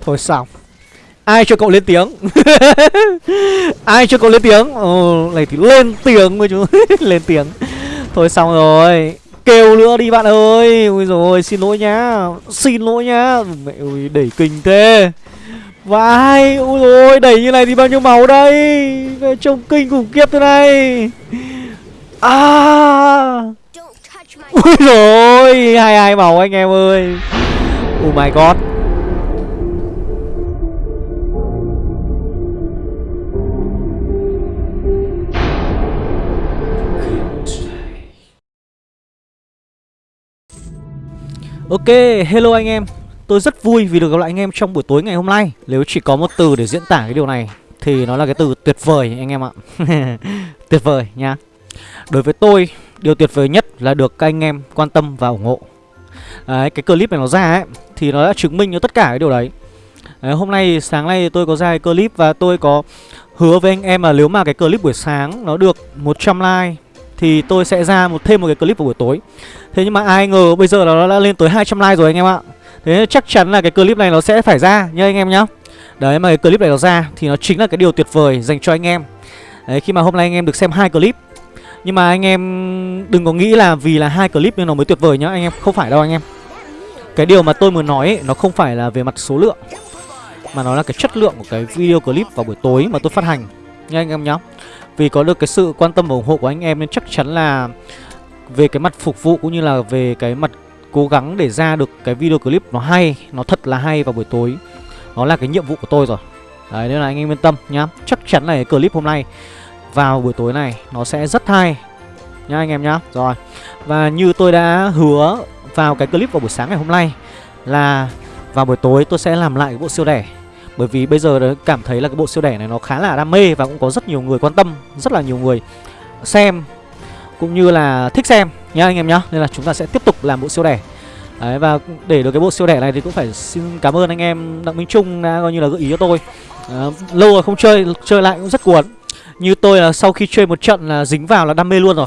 Thôi xong Ai cho cậu lên tiếng? Ai cho cậu lên tiếng? Ồ, này thì lên tiếng với chúng Lên tiếng. Thôi xong rồi. Kêu nữa đi bạn ơi. Ui rồi xin lỗi nhá. Xin lỗi nhá. Mẹ ơi đẩy kinh thế. Vai ui rồi đẩy như này thì bao nhiêu máu đây? Trông kinh khủng khiếp thế này. À. Ui rồi hai hai màu anh em ơi. Oh my god. Ok, hello anh em. Tôi rất vui vì được gặp lại anh em trong buổi tối ngày hôm nay. Nếu chỉ có một từ để diễn tả cái điều này Thì nó là cái từ tuyệt vời anh em ạ. Tuyệt vời nha. Đối với tôi, điều tuyệt vời nhất là được các anh em quan tâm và ủng hộ. Đấy, Cái clip này nó ra ấy Thì nó đã chứng minh cho tất cả cái điều đấy. Đấy, Hôm nay, sáng nay tôi có ra cái clip và tôi có hứa với anh em là nếu mà cái clip buổi sáng nó được 100 like thì tôi sẽ ra một thêm một cái clip vào buổi tối. Thế nhưng mà ai ngờ bây giờ là nó đã lên tới 200 like rồi anh em ạ. Thế chắc chắn là cái clip này nó sẽ phải ra nha anh em nhá. Đấy mà cái clip này nó ra thì nó chính là cái điều tuyệt vời dành cho anh em. Đấy khi mà hôm nay anh em được xem hai clip nhưng mà anh em đừng có nghĩ là vì là hai clip nên nó mới tuyệt vời nhá anh em Không phải đâu anh em Cái điều mà tôi muốn nói ấy, nó không phải là về mặt số lượng Mà nó là cái chất lượng của cái video clip vào buổi tối mà tôi phát hành Nha anh em nhá Vì có được cái sự quan tâm và ủng hộ của anh em nên chắc chắn là về cái mặt phục vụ cũng như là về cái mặt cố gắng để ra được cái video clip nó hay, nó thật là hay vào buổi tối. Nó là cái nhiệm vụ của tôi rồi. Đấy nên là anh em yên tâm nhá. Chắc chắn là cái clip hôm nay vào buổi tối này nó sẽ rất hay nhá anh em nhá. Rồi. Và như tôi đã hứa vào cái clip vào buổi sáng ngày hôm nay là vào buổi tối tôi sẽ làm lại cái bộ siêu đẻ. Bởi vì bây giờ cảm thấy là cái bộ siêu đẻ này nó khá là đam mê và cũng có rất nhiều người quan tâm, rất là nhiều người xem cũng như là thích xem nhá anh em nhá nên là chúng ta sẽ tiếp tục làm bộ siêu đẻ đấy và để được cái bộ siêu đẻ này thì cũng phải xin cảm ơn anh em đặng minh trung đã coi như là gợi ý cho tôi à, lâu rồi không chơi chơi lại cũng rất cuốn như tôi là sau khi chơi một trận là dính vào là đam mê luôn rồi.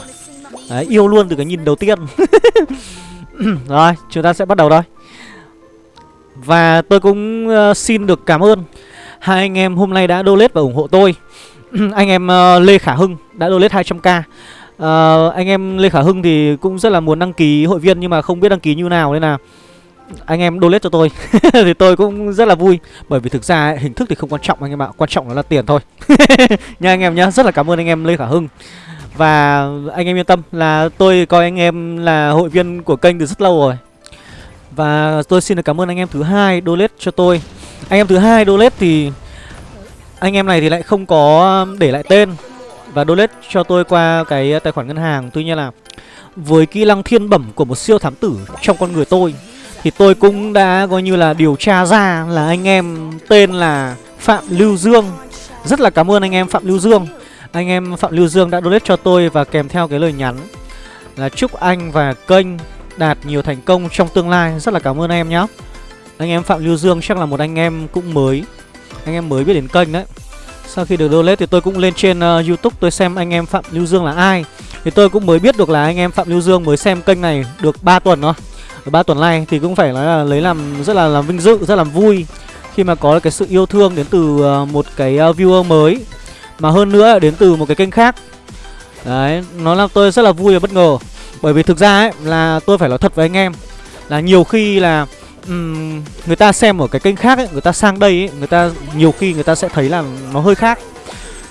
Đấy, yêu luôn từ cái nhìn đầu tiên. Rồi chúng ta sẽ bắt đầu thôi. Và tôi cũng uh, xin được cảm ơn hai anh em hôm nay đã donate và ủng hộ tôi. Anh em uh, Lê Khả Hưng đã donate 200k uh, ờ, anh em Lê Khả Hưng thì cũng rất là muốn đăng ký hội viên nhưng mà không biết đăng ký như nào nên là anh em donate cho tôi. Thì tôi cũng rất là vui. Bởi vì thực ra ấy, hình thức thì không quan trọng anh em ạ. Quan trọng là tiền thôi. Nha anh em nhá rất là cảm ơn anh em Lê Khả Hưng. Và anh em yên tâm là tôi coi anh em là hội viên của kênh từ rất lâu rồi. Và tôi xin được cảm ơn anh em thứ hai donate cho tôi. Anh em thứ hai donate thì anh em này thì lại không có để lại tên. Và donate cho tôi qua cái tài khoản ngân hàng. Tuy nhiên là với kỹ năng thiên bẩm của một siêu thám tử trong con người tôi thì tôi cũng đã coi như là điều tra ra là anh em tên là Phạm Lưu Dương. Rất là cảm ơn anh em Phạm Lưu Dương. Anh em Phạm Lưu Dương đã donate cho tôi và kèm theo cái lời nhắn Là chúc anh và kênh đạt nhiều thành công trong tương lai. Rất là cảm ơn anh em nhé Anh em Phạm Lưu Dương chắc là một anh em cũng mới. Anh em mới biết đến kênh đấy. Sau khi được donate thì tôi cũng lên trên uh, Youtube tôi xem anh em Phạm Lưu Dương là ai. Thì tôi cũng mới biết được là anh em Phạm Lưu Dương mới xem kênh này được 3 tuần thôi ba tuần nay thì cũng phải nói là lấy làm rất là làm vinh dự, rất là vui Khi mà có cái sự yêu thương đến từ ờ, một cái ờ, viewer mới Mà hơn nữa đến từ một cái kênh khác Đấy, nó làm tôi rất là vui và bất ngờ Bởi vì thực ra ấy là tôi phải nói thật với anh em Là nhiều khi là um, người ta xem ở cái kênh khác ấy, người ta sang đây ấy, người ta nhiều khi người ta sẽ thấy là nó hơi khác.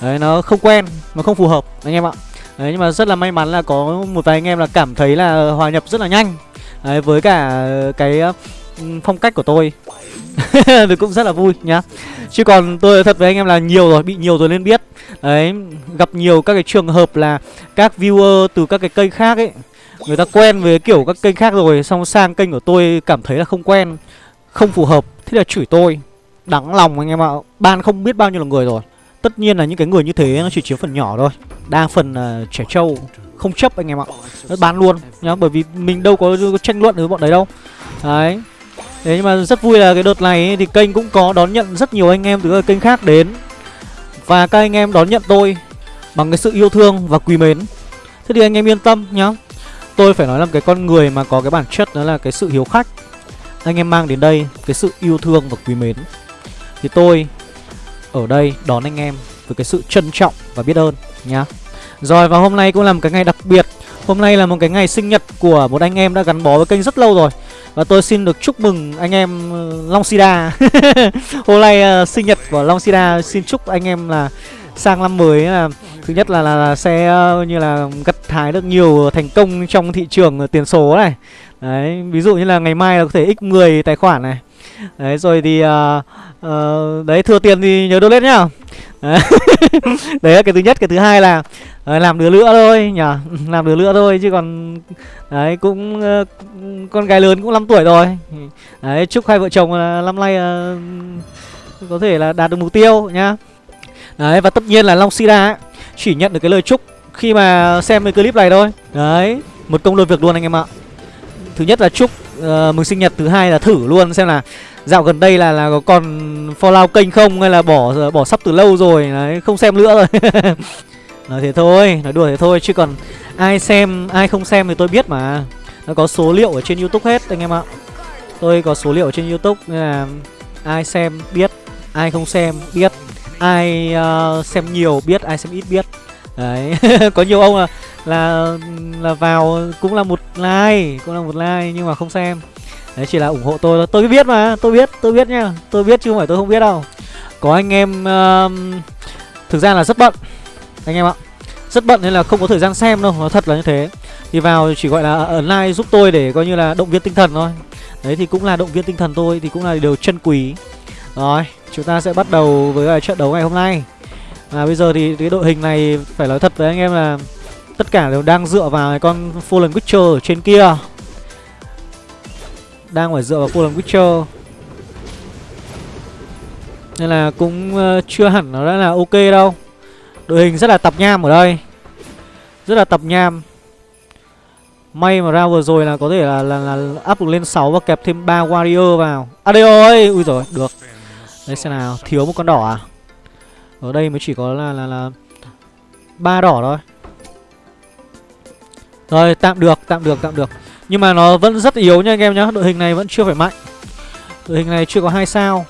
Đấy nó không quen, nó không phù hợp anh em ạ. Đấy nhưng mà rất là may mắn là có một vài anh em là cảm thấy là hòa nhập rất là nhanh. Đấy với cả cái ờ, phong cách của tôi. thì cũng rất là vui nhá. Chứ còn tôi thật với anh em là nhiều rồi, bị nhiều rồi nên biết. Đấy, gặp nhiều các cái trường hợp là các viewer từ các cái kênh khác ấy Người ta quen với kiểu các kênh khác rồi Xong sang kênh của tôi cảm thấy là không quen Không phù hợp Thế là chửi tôi Đắng lòng anh em ạ Ban không biết bao nhiêu là người rồi Tất nhiên là những cái người như thế nó chỉ chiếm phần nhỏ thôi Đa phần là trẻ trâu không chấp anh em ạ. Nó bán luôn nhá Bởi vì mình đâu có, có tranh luận với bọn đấy đâu. Đấy. Thế nhưng mà rất vui là cái đợt này ấy, thì kênh cũng có đón nhận rất nhiều anh em từ các kênh khác đến. Và các anh em đón nhận tôi bằng cái sự yêu thương và quý mến. Thế thì anh em yên tâm nhá. Tôi phải nói là cái con người mà có cái bản chất đó là cái sự hiếu khách. Anh em mang đến đây cái sự yêu thương và quý mến. Thì tôi ở đây đón anh em với cái sự trân trọng và biết ơn nhá. Rồi và hôm nay cũng là một cái ngày đặc biệt. Hôm nay là một cái ngày sinh nhật của một anh em đã gắn bó với kênh rất lâu rồi. Và tôi xin được chúc mừng anh em ờ, Long Sida. hôm nay uh, sinh nhật của Long Sida xin chúc anh em là sang năm mới là thứ nhất là là, là sẽ uh, như là gặt hái được nhiều thành công trong thị trường tiền số này. Đấy, ví dụ như là ngày mai là có thể x10 tài khoản này. Đấy rồi thì uh, uh, đấy thừa tiền thì nhớ donate nhá. đấy là cái thứ nhất, cái thứ hai là uh, làm đứa nữa thôi nhỉ, làm đứa nữa thôi chứ còn đấy cũng uh, con gái lớn cũng 5 tuổi rồi. Đấy chúc hai vợ chồng uh, năm nay uh, có thể là đạt được mục tiêu nhá. Đấy và tất nhiên là Long Sida chỉ nhận được cái lời chúc khi mà xem cái clip này thôi. Đấy, một công đôi việc luôn anh em ạ. Thứ nhất là chúc uh, mừng sinh nhật, thứ hai là thử luôn xem là dạo gần đây là là có còn follow kênh không hay là bỏ bỏ sắp từ lâu rồi đấy, không xem nữa rồi. nói thế thôi, nói đùa thế thôi chứ còn ai xem, ai không xem thì tôi biết mà. Nó có số liệu ở trên YouTube hết anh em ạ. Tôi có số liệu ở trên YouTube nên là ai xem biết, ai không xem biết, ai uh, xem nhiều biết, ai xem ít biết. Đấy, có nhiều ông là là là vào cũng là một like, cũng là một like nhưng mà không xem. Đấy chỉ là ủng hộ tôi Tôi biết mà, tôi biết, tôi biết nha. Tôi biết chứ không phải tôi không biết đâu. Có anh em uh, thực ra là rất bận anh em ạ. Rất bận nên là không có thời gian xem đâu, nó thật là như thế. Thì vào chỉ gọi là ấn like giúp tôi để coi như là động viên tinh thần thôi. Đấy thì cũng là động viên tinh thần tôi thì cũng là điều chân quý. Rồi, chúng ta sẽ bắt đầu với trận đấu ngày hôm nay. và bây giờ thì cái đội hình này phải nói thật với anh em là tất cả đều đang dựa vào cái con Fallen Witcher ở trên kia. Đang phải dựa vào Fallen Witcher. Nên là cũng ờ, chưa hẳn nó đã là ok đâu. Đội hình rất là tập nham ở đây. Rất là tập nham. May mà ra vừa rồi là có thể là là, là up được lên 6 và kẹp thêm 3 warrior vào. À đây ơi, ui rồi, được. Đây xem nào, thiếu một con đỏ à? Ở đây mới chỉ có là là là ba đỏ thôi. Rồi, tạm được, tạm được, tạm được. Nhưng mà nó vẫn rất yếu nha anh em nhá, đội hình này vẫn chưa phải mạnh. Đội hình này chưa có hai sao.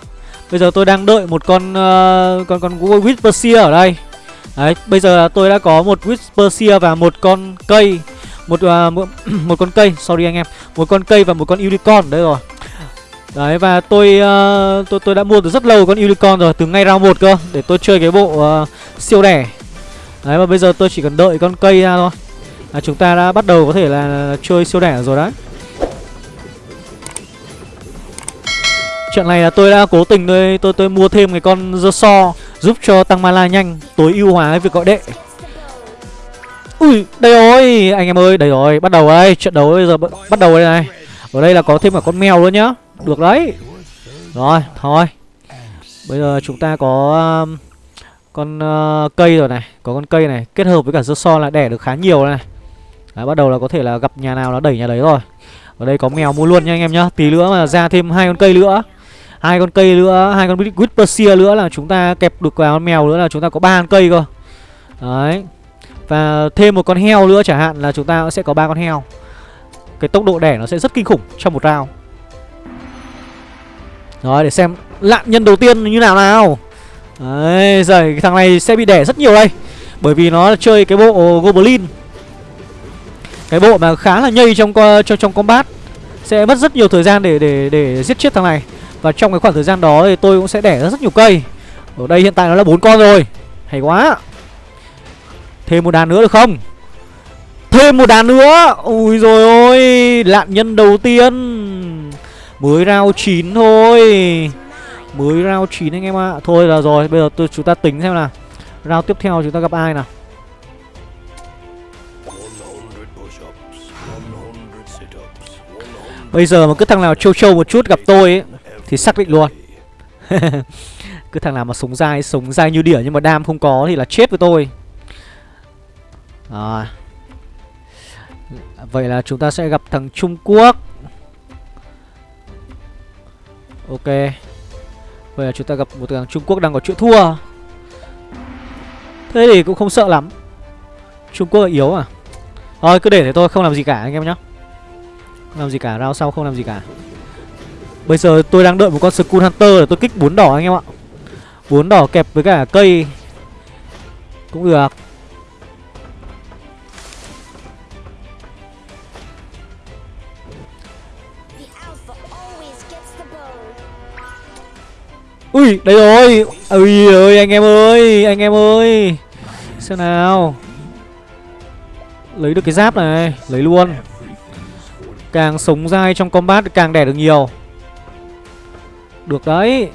Bây giờ tôi đang đợi một con uh, con con Whisper ở đây. Đấy, bây giờ tôi đã có một Whisper và một con cây, một à, uh, một, một con cây, sorry anh em, một con cây và một con unicorn đấy rồi. Đấy và tôi uh, tôi tôi đã mua từ rất lâu con unicorn rồi, từ ngay round 1 cơ để tôi chơi cái bộ uh, siêu đẻ. Đấy và bây giờ tôi chỉ cần đợi con cây ra thôi. Là chúng ta đã bắt đầu có thể là chơi siêu đẻ rồi đấy. Trận này là tôi đã cố tình tôi tôi tôi mua thêm cái con dơ so giúp cho tăng mana nhanh, tối ưu hóa cái việc gọi đệ. Ui, đây rồi, anh em ơi, đây rồi, bắt đầu đây, trận đấu bây giờ bắt đầu đây này. Ở đây là có thêm cả con mèo luôn nhá. Được đấy Rồi thôi Bây giờ chúng ta có um, Con uh, cây rồi này Có con cây này Kết hợp với cả dưa so là đẻ được khá nhiều này Đấy, Bắt đầu là có thể là gặp nhà nào nó đẩy nhà đấy rồi Ở đây có mèo mua luôn nha anh em nhá Tí nữa mà ra thêm hai con cây nữa hai con cây nữa hai con Whisper nữa là chúng ta kẹp được vào con mèo nữa là chúng ta có ba con cây cơ. Đấy. Và thêm một con heo nữa chẳng hạn là chúng ta sẽ có ba con heo. Cái tốc độ đẻ nó sẽ rất kinh khủng trong một round. Rồi để xem lạn nhân đầu tiên như nào nào. Đấy rồi thằng này sẽ bị đẻ rất nhiều đây. Bởi vì nó chơi cái bộ Goblin. Cái bộ mà khá là nhây trong trong, trong combat. Sẽ mất rất nhiều thời gian để để để giết chết thằng này. Và trong cái khoảng thời gian đó thì tôi cũng sẽ đẻ rất nhiều cây. Ở đây hiện tại nó là bốn con rồi. Hay quá. Thêm một đàn nữa được không? Thêm một đàn nữa. Ui rồi ôi Lạn nhân đầu tiên. Mới round 9 thôi. Mới round 9 anh em ạ. À. Thôi là rồi Bây giờ tôi, chúng ta tính xem nào. Round tiếp theo chúng ta gặp ai nào? Bây giờ mà cứ thằng nào trâu trâu một chút gặp tôi ấy thì xác định luôn. Cứ thằng nào mà sống dai Sống dai như đỉa nhưng mà đam không có Thì là chết với tôi. À. Vậy là chúng ta sẽ gặp thằng Trung Quốc. Ok. Vậy là chúng ta gặp một thằng Trung Quốc đang có chuyện thua. Thế thì cũng không sợ lắm. Trung Quốc là yếu à? Thôi, cứ để thế thôi, không làm gì cả anh em nhá. Không làm gì cả Rao sau không làm gì cả. Bây giờ tôi đang đợi một con Skull Hunter để tôi kích bốn đỏ anh em ạ. Bốn đỏ kẹp với cả cây. Cũng được. Ui, đây rồi. Ui ơi, anh em ơi Anh em ơi. Xem nào. Lấy được cái giáp này Lấy luôn. Càng sống dai trong combat càng đẻ được nhiều. Được đấy.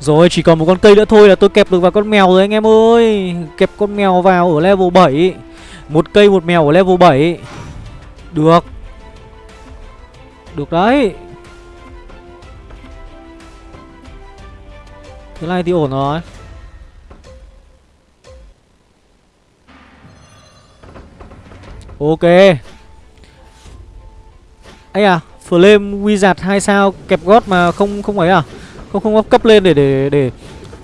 Rồi, chỉ còn một con cây nữa thôi là tôi kẹp được vào con mèo rồi anh em ơi. Kẹp con mèo vào ở level 7 Một cây một mèo ở level 7 Được. Được đấy. Thế này thì ổn rồi. Ok. Ấy à Flame Wizard 2 sao kẹp gót mà không không ấy à? Không không cấp lên để để để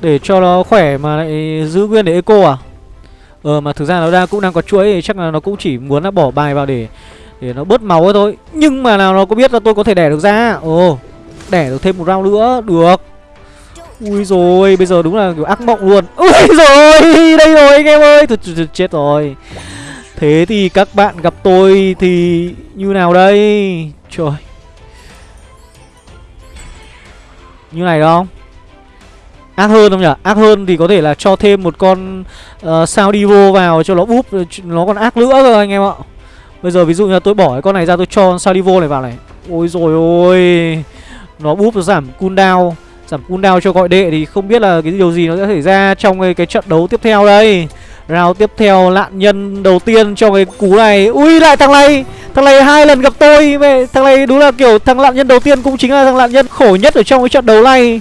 để cho nó khỏe mà lại giữ nguyên để eco à? Ờ mà thực ra nó đang cũng đang có chuỗi thì chắc là nó cũng chỉ muốn là bỏ bài vào để để nó bớt máu thôi. Nhưng mà nào nó có biết là tôi có thể đẻ được ra? Ồ Đẻ được thêm một round nữa Được. Ui rồi bây giờ đúng là kiểu ác mộng luôn. Ui rồi đây rồi anh em ơi. Thật, chết rồi. Thế thì các bạn gặp tôi thì như nào đây? Trời. Như này đúng không Ác hơn không nhỉ? Ác hơn thì có thể là cho thêm một con uh, sao divo vào cho nó búp Nó còn ác nữa rồi anh em ạ. Bây giờ ví dụ như tôi bỏ cái con này ra tôi cho sao divo này vào này. Ôi rồi ôi Nó búp nó giảm cooldown Giảm cooldown cho gọi đệ thì không biết là cái điều gì nó sẽ xảy ra trong cái, cái trận đấu tiếp theo đây. Round tiếp theo lạn nhân đầu tiên cho cái cú này. Ui lại thằng này. Thằng này hai lần gặp tôi, mẹ, Thằng này đúng là kiểu thằng lạn nhân đầu tiên cũng chính là thằng lạn nhân khổ nhất ở trong cái trận đấu này.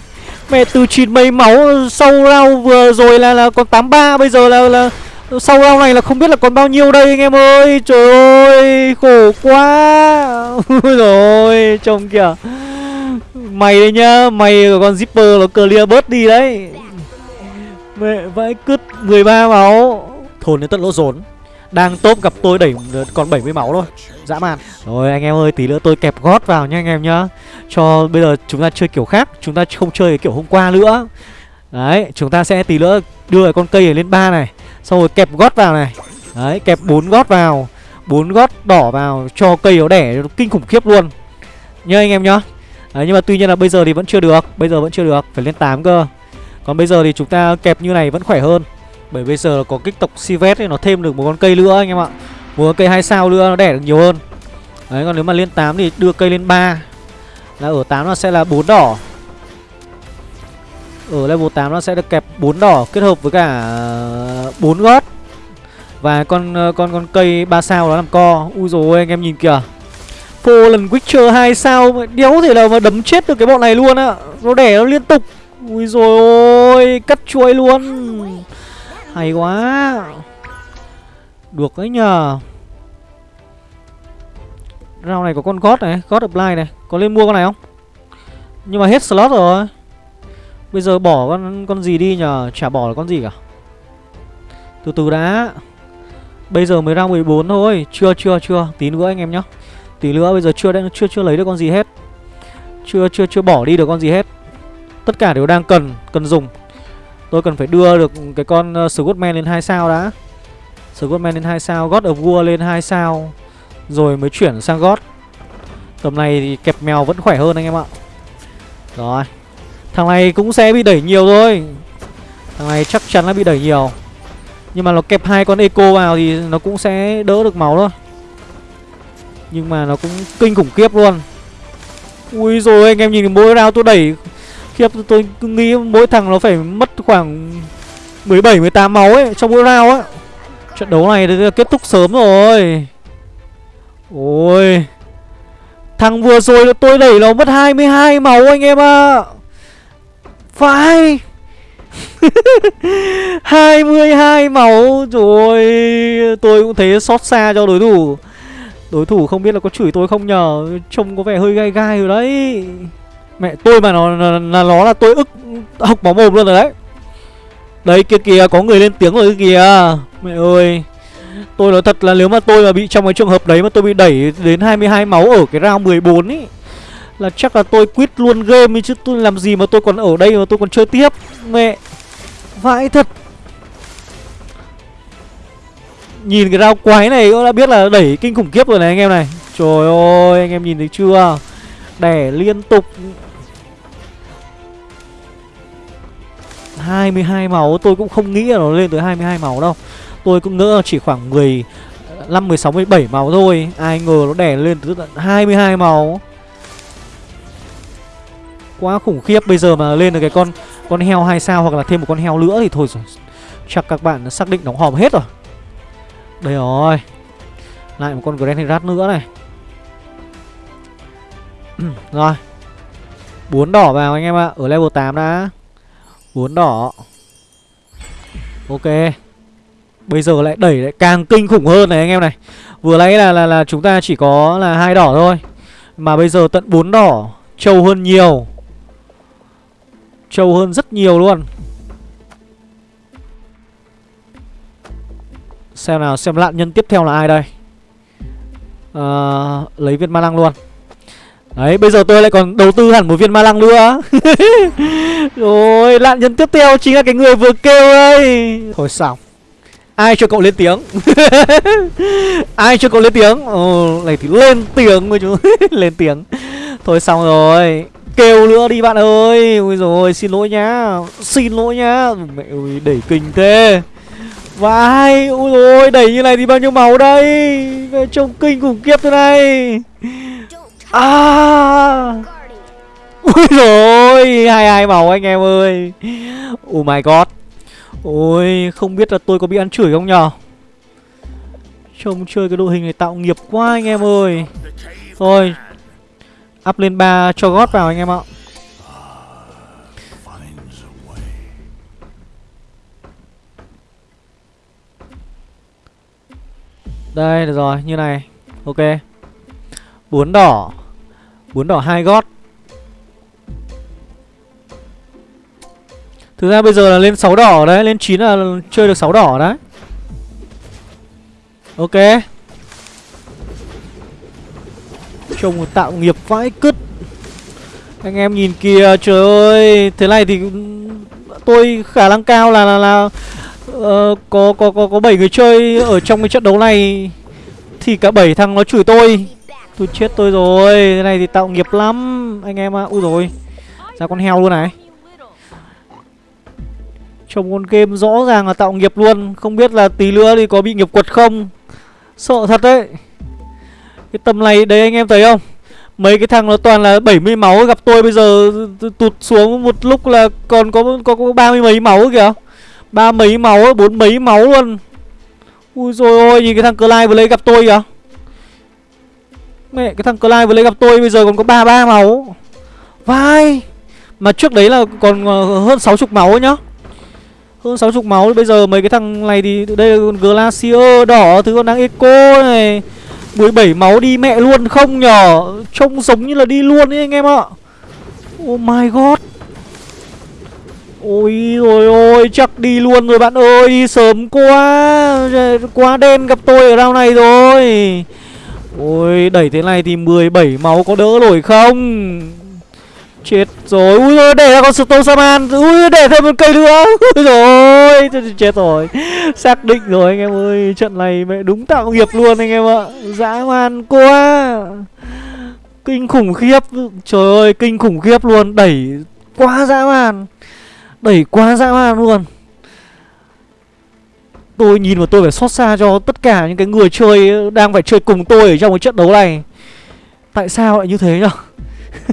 Mẹ, từ chín mấy máu sau round vừa rồi là là còn 83 Bây giờ là là sau round này là không biết là còn bao nhiêu đây anh em ơi. Trời ơi, khổ quá. Rồi, trông kìa. Mày đấy nhá, Mày của con zipper nó clear bớt đi đấy. Mẹ, vãi cứt 13 máu. Thồn đến tận lỗ rốn. Đang top gặp tôi đẩy ờ, còn 70 máu thôi. Dã man. Rồi anh em ơi tí nữa tôi kẹp gót vào nha anh em nhá. Cho bây giờ chúng ta chơi kiểu khác Chúng ta không chơi kiểu hôm qua nữa. Đấy chúng ta sẽ tí nữa đưa con cây này lên ba này Xong rồi kẹp gót vào này. Đấy kẹp bốn gót vào bốn gót đỏ vào cho cây nó đẻ kinh khủng khiếp luôn. Nhớ anh em nhá. Đấy, nhưng mà tuy nhiên là bây giờ thì vẫn chưa được Bây giờ vẫn chưa được, phải lên 8 cơ. Còn bây giờ thì chúng ta kẹp như này vẫn khỏe hơn. Bởi bây giờ có kích tộc Sivet thì nó thêm được một con cây nữa anh em ạ. Một con cây hai sao nữa nó đẻ được nhiều hơn. Đấy, còn nếu mà lên 8 thì đưa cây lên 3 Là ở 8 nó sẽ là 4 đỏ. Ở level 8 nó sẽ được kẹp 4 đỏ kết hợp với cả ờ, 4 gót. Và con ờ, con con cây 3 sao nó làm co. Ui dồi ôi, anh em nhìn kìa. Lần Witcher 2 sao Đéo thể nào mà đấm chết được cái bọn này luôn á. Nó đẻ nó liên tục. Ui rồi ôi Cắt chuối luôn. Hay quá. Được đấy nhờ. Rau này có con God này God apply này. Có lên mua con này không? Nhưng mà hết slot rồi. Bây giờ bỏ con con gì đi nhờ? Chả bỏ con gì cả. Từ từ đã. Bây giờ mới ra 14 thôi. Chưa chưa chưa. Tí nữa anh em nhá. Tí nữa bây giờ chưa chưa chưa lấy được con gì hết. Chưa chưa chưa bỏ đi được con gì hết. Tất cả đều đang cần Cần dùng. Tôi cần phải đưa được cái con ờ, uh, Scottman lên 2 sao đã. Scottman lên 2 sao God of War lên 2 sao Rồi mới chuyển sang God. Tầm này thì kẹp mèo vẫn khỏe hơn anh em ạ. Rồi Thằng này cũng sẽ bị đẩy nhiều thôi. Thằng này chắc chắn là bị đẩy nhiều. Nhưng mà nó kẹp hai con Eco vào thì nó cũng sẽ đỡ được máu thôi. Nhưng mà nó cũng kinh khủng khiếp luôn. Ui rồi anh em nhìn mỗi round tôi đẩy Khiếp, tôi cứ nghĩ mỗi thằng nó phải mất khoảng 17 18 máu ấy trong mỗi round á. Trận đấu này kết thúc sớm rồi. Ôi. Thằng vừa rồi tôi đẩy nó mất 22 máu anh em ạ. À. Phải. 22 máu, rồi tôi cũng thấy xót xa cho đối thủ Đối thủ không biết là có chửi tôi không nhờ, Trông có vẻ hơi gai gai rồi đấy Mẹ tôi mà nó là, nó, nó là tôi ức học máu mồm luôn rồi đấy. Đấy kia kìa có người lên tiếng rồi kìa. Mẹ ơi Tôi nói thật là nếu mà tôi mà bị trong cái trường hợp đấy mà tôi bị đẩy đến 22 máu ở cái round 14 ý Là chắc là tôi quit luôn game ấy chứ tôi làm gì mà tôi còn ở đây mà tôi còn chơi tiếp. Mẹ Vãi thật. Nhìn cái round quái này cũng đã biết là đẩy kinh khủng khiếp rồi này anh em này. Trời ơi anh em nhìn thấy chưa? Đẻ liên tục. 22 máu tôi cũng không nghĩ là nó lên tới 22 máu đâu. Tôi cũng ngỡ chỉ khoảng 10 5, 16, 17 máu thôi. Ai ngờ nó đẻ lên tới tận 22 máu Quá khủng khiếp Bây giờ mà lên được cái con con heo hai sao hoặc là thêm một con heo nữa thì thôi rồi. Chắc các bạn xác định đóng hòm hết rồi. Đây rồi. Lại một con Grand Herat nữa này. Rồi. Bốn đỏ vào anh em ạ Ở level 8 đã bốn đỏ. Ok. Bây giờ lại đẩy lại càng kinh khủng hơn này anh em này. Vừa nãy là, là là chúng ta chỉ có là hai đỏ thôi. Mà bây giờ tận bốn đỏ. Trâu hơn nhiều. Trâu hơn rất nhiều luôn. Xem nào xem nạn nhân tiếp theo là ai đây? À, Lấy viên ma lăng luôn. Đấy bây giờ tôi lại còn đầu tư hẳn một viên ma lăng nữa. Rồi nạn nhân tiếp theo chính là cái người vừa kêu đây. Thôi xong Ai cho cậu lên tiếng? Ai cho cậu lên tiếng? Ồ này thì lên tiếng với chú Lên tiếng. Thôi xong rồi Kêu nữa đi bạn ơi. Ôi rồi xin lỗi nhá. Xin lỗi nhá. Mẹ ơi đẩy kinh thế. Vai Ôi rồi đẩy như này thì bao nhiêu máu đây? Về trông kinh khủng khiếp thế này À. Ui rồi hai hai màu anh em ơi. Oh my god. Ôi, không biết là tôi có bị ăn chửi không nhở? Trông chơi cái đội hình này tạo nghiệp quá anh em ơi. Thôi, Up lên 3 cho gót vào anh em ạ. Đây, được rồi, như này. Ok bốn đỏ. Bốn đỏ hai gót. Thực ra bây giờ là lên 6 đỏ đấy Lên 9 là chơi được 6 đỏ đấy. Ok. Trông tạo nghiệp vãi cứt. Anh em nhìn kìa Trời ơi. Thế này thì Tôi khả năng cao là là, là uh, có, có, có, có 7 người chơi Ở trong cái trận đấu này. Thì cả 7 thằng nó chửi tôi. Tôi chết tôi rồi cái này thì tạo nghiệp lắm Anh em ạ. À. Ui rồi Ra con heo luôn này. Trồng con game rõ ràng là tạo nghiệp luôn Không biết là tí nữa thì có bị nghiệp quật không. Sợ thật đấy. Cái tầm này đấy anh em thấy không? Mấy cái thằng nó toàn là 70 máu Gặp tôi bây giờ tụt xuống một lúc là còn có có, có 30 mấy máu kìa. Ba mấy máu, bốn mấy máu luôn. Ui rồi ôi, nhìn cái thằng Clyde vừa lấy gặp tôi kìa. Mẹ, cái thằng Clive vừa lấy gặp tôi bây giờ còn có ba ba máu. Vai! Mà trước đấy là còn ờ, hơn 60 máu nhá. Hơn 60 máu Bây giờ mấy cái thằng này thì Đây là con Glacier đỏ Thứ con đang Eco này. 17 máu đi mẹ luôn không nhỏ Trông giống như là đi luôn ấy anh em ạ. Oh my god. Ôi rồi ôi Chắc đi luôn rồi bạn ơi Sớm quá. Quá đen gặp tôi ở round này rồi. Ôi, đẩy thế này thì 17 máu có đỡ nổi không? Chết rồi. Ui ôi để ra con Stone Saman Ui, để thêm một cây nữa. Ui rồi Chết rồi. Xác định rồi, anh em ơi. Trận này mẹ đúng tạo nghiệp luôn, anh em ạ. Dã man quá. Kinh khủng khiếp. Trời ơi, kinh khủng khiếp luôn. Đẩy quá dã man. Đẩy quá dã man luôn. Tôi nhìn mà tôi phải xót xa cho tất cả những cái người chơi Đang phải chơi cùng tôi ở trong cái trận đấu này. Tại sao lại như thế nhở?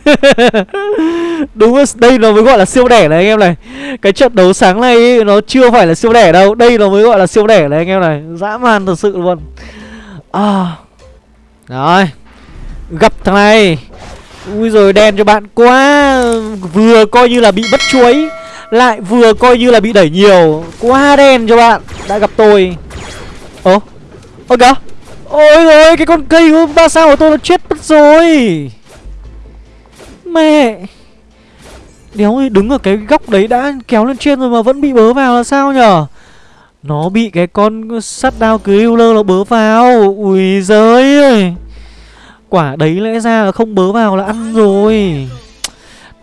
Đúng rồi, đây nó mới gọi là siêu đẻ này anh em này. Cái trận đấu sáng nay ấy, nó chưa phải là siêu đẻ đâu. Đây nó mới gọi là siêu đẻ này anh em này. Dã man thật sự luôn. À. Rồi Gặp thằng này. Ui rồi đen cho bạn quá. Vừa coi như là bị bất chuối. Lại vừa coi như là bị đẩy nhiều. Quá đen cho bạn. Đã gặp tôi. Ồ Ôi kìa. Ôi rồi cái con cây ba sao của tôi nó chết mất rồi. Mẹ. Đéo ơi, đứng ở cái góc đấy đã kéo lên trên rồi mà vẫn bị bớ vào là sao nhở? Nó bị cái con sắt đao Griller nó bớ vào. Ui giời ơi. Quả đấy lẽ ra là không bớ vào là ăn rồi.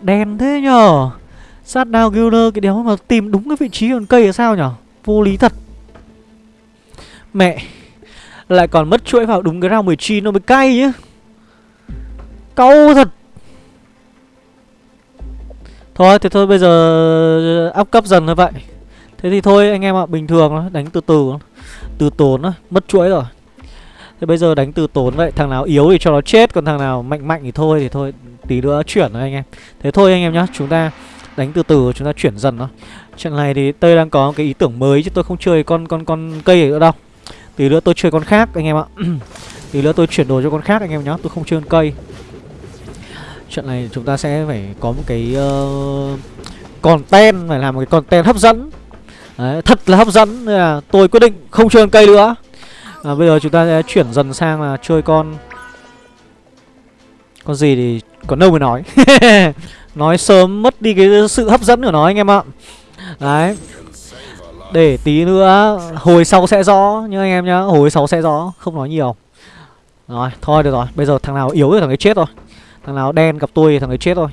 Đen thế nhở? Sát đao guler cái đéo mà tìm đúng cái vị trí con cây là sao nhở? Vô lý thật. Mẹ Lại còn mất chuỗi vào đúng cái round 19 nó mới cay nhá. Câu thật. Thôi thì thôi bây giờ áp cấp dần thôi vậy. Thế thì thôi anh em ạ Bình thường đó, đánh từ từ Từ tốn đó, mất chuỗi rồi. Thế bây giờ đánh từ tốn vậy Thằng nào yếu thì cho nó chết Còn thằng nào mạnh mạnh thì thôi Thì thôi tí nữa chuyển rồi anh em. Thế thôi anh em nhá Chúng ta đánh từ từ Chúng ta chuyển dần thôi. Trận này thì tây đang có cái ý tưởng mới Chứ tôi không chơi con con con cây nữa đâu. Tí nữa tôi chơi con khác anh em ạ. Tí nữa tôi chuyển đồ cho con khác anh em nhá. Tôi không chơi con cây. Trận này chúng ta sẽ phải có một cái uh, content Phải làm một cái content hấp dẫn. Đấy, thật là hấp dẫn. Nên là tôi quyết định không chơi con cây nữa. À, Bây giờ chúng ta sẽ chuyển dần sang là chơi con Con gì thì còn đâu mới nói. Nói sớm mất đi cái sự hấp dẫn của nó anh em ạ. Đấy. Để tí nữa Hồi sau sẽ rõ nhá anh em nhá. Hồi sau sẽ rõ Không nói nhiều. Rồi thôi được rồi. Bây giờ thằng nào yếu thì thằng ấy chết rồi Thằng nào đen gặp tôi thì thằng ấy chết thôi.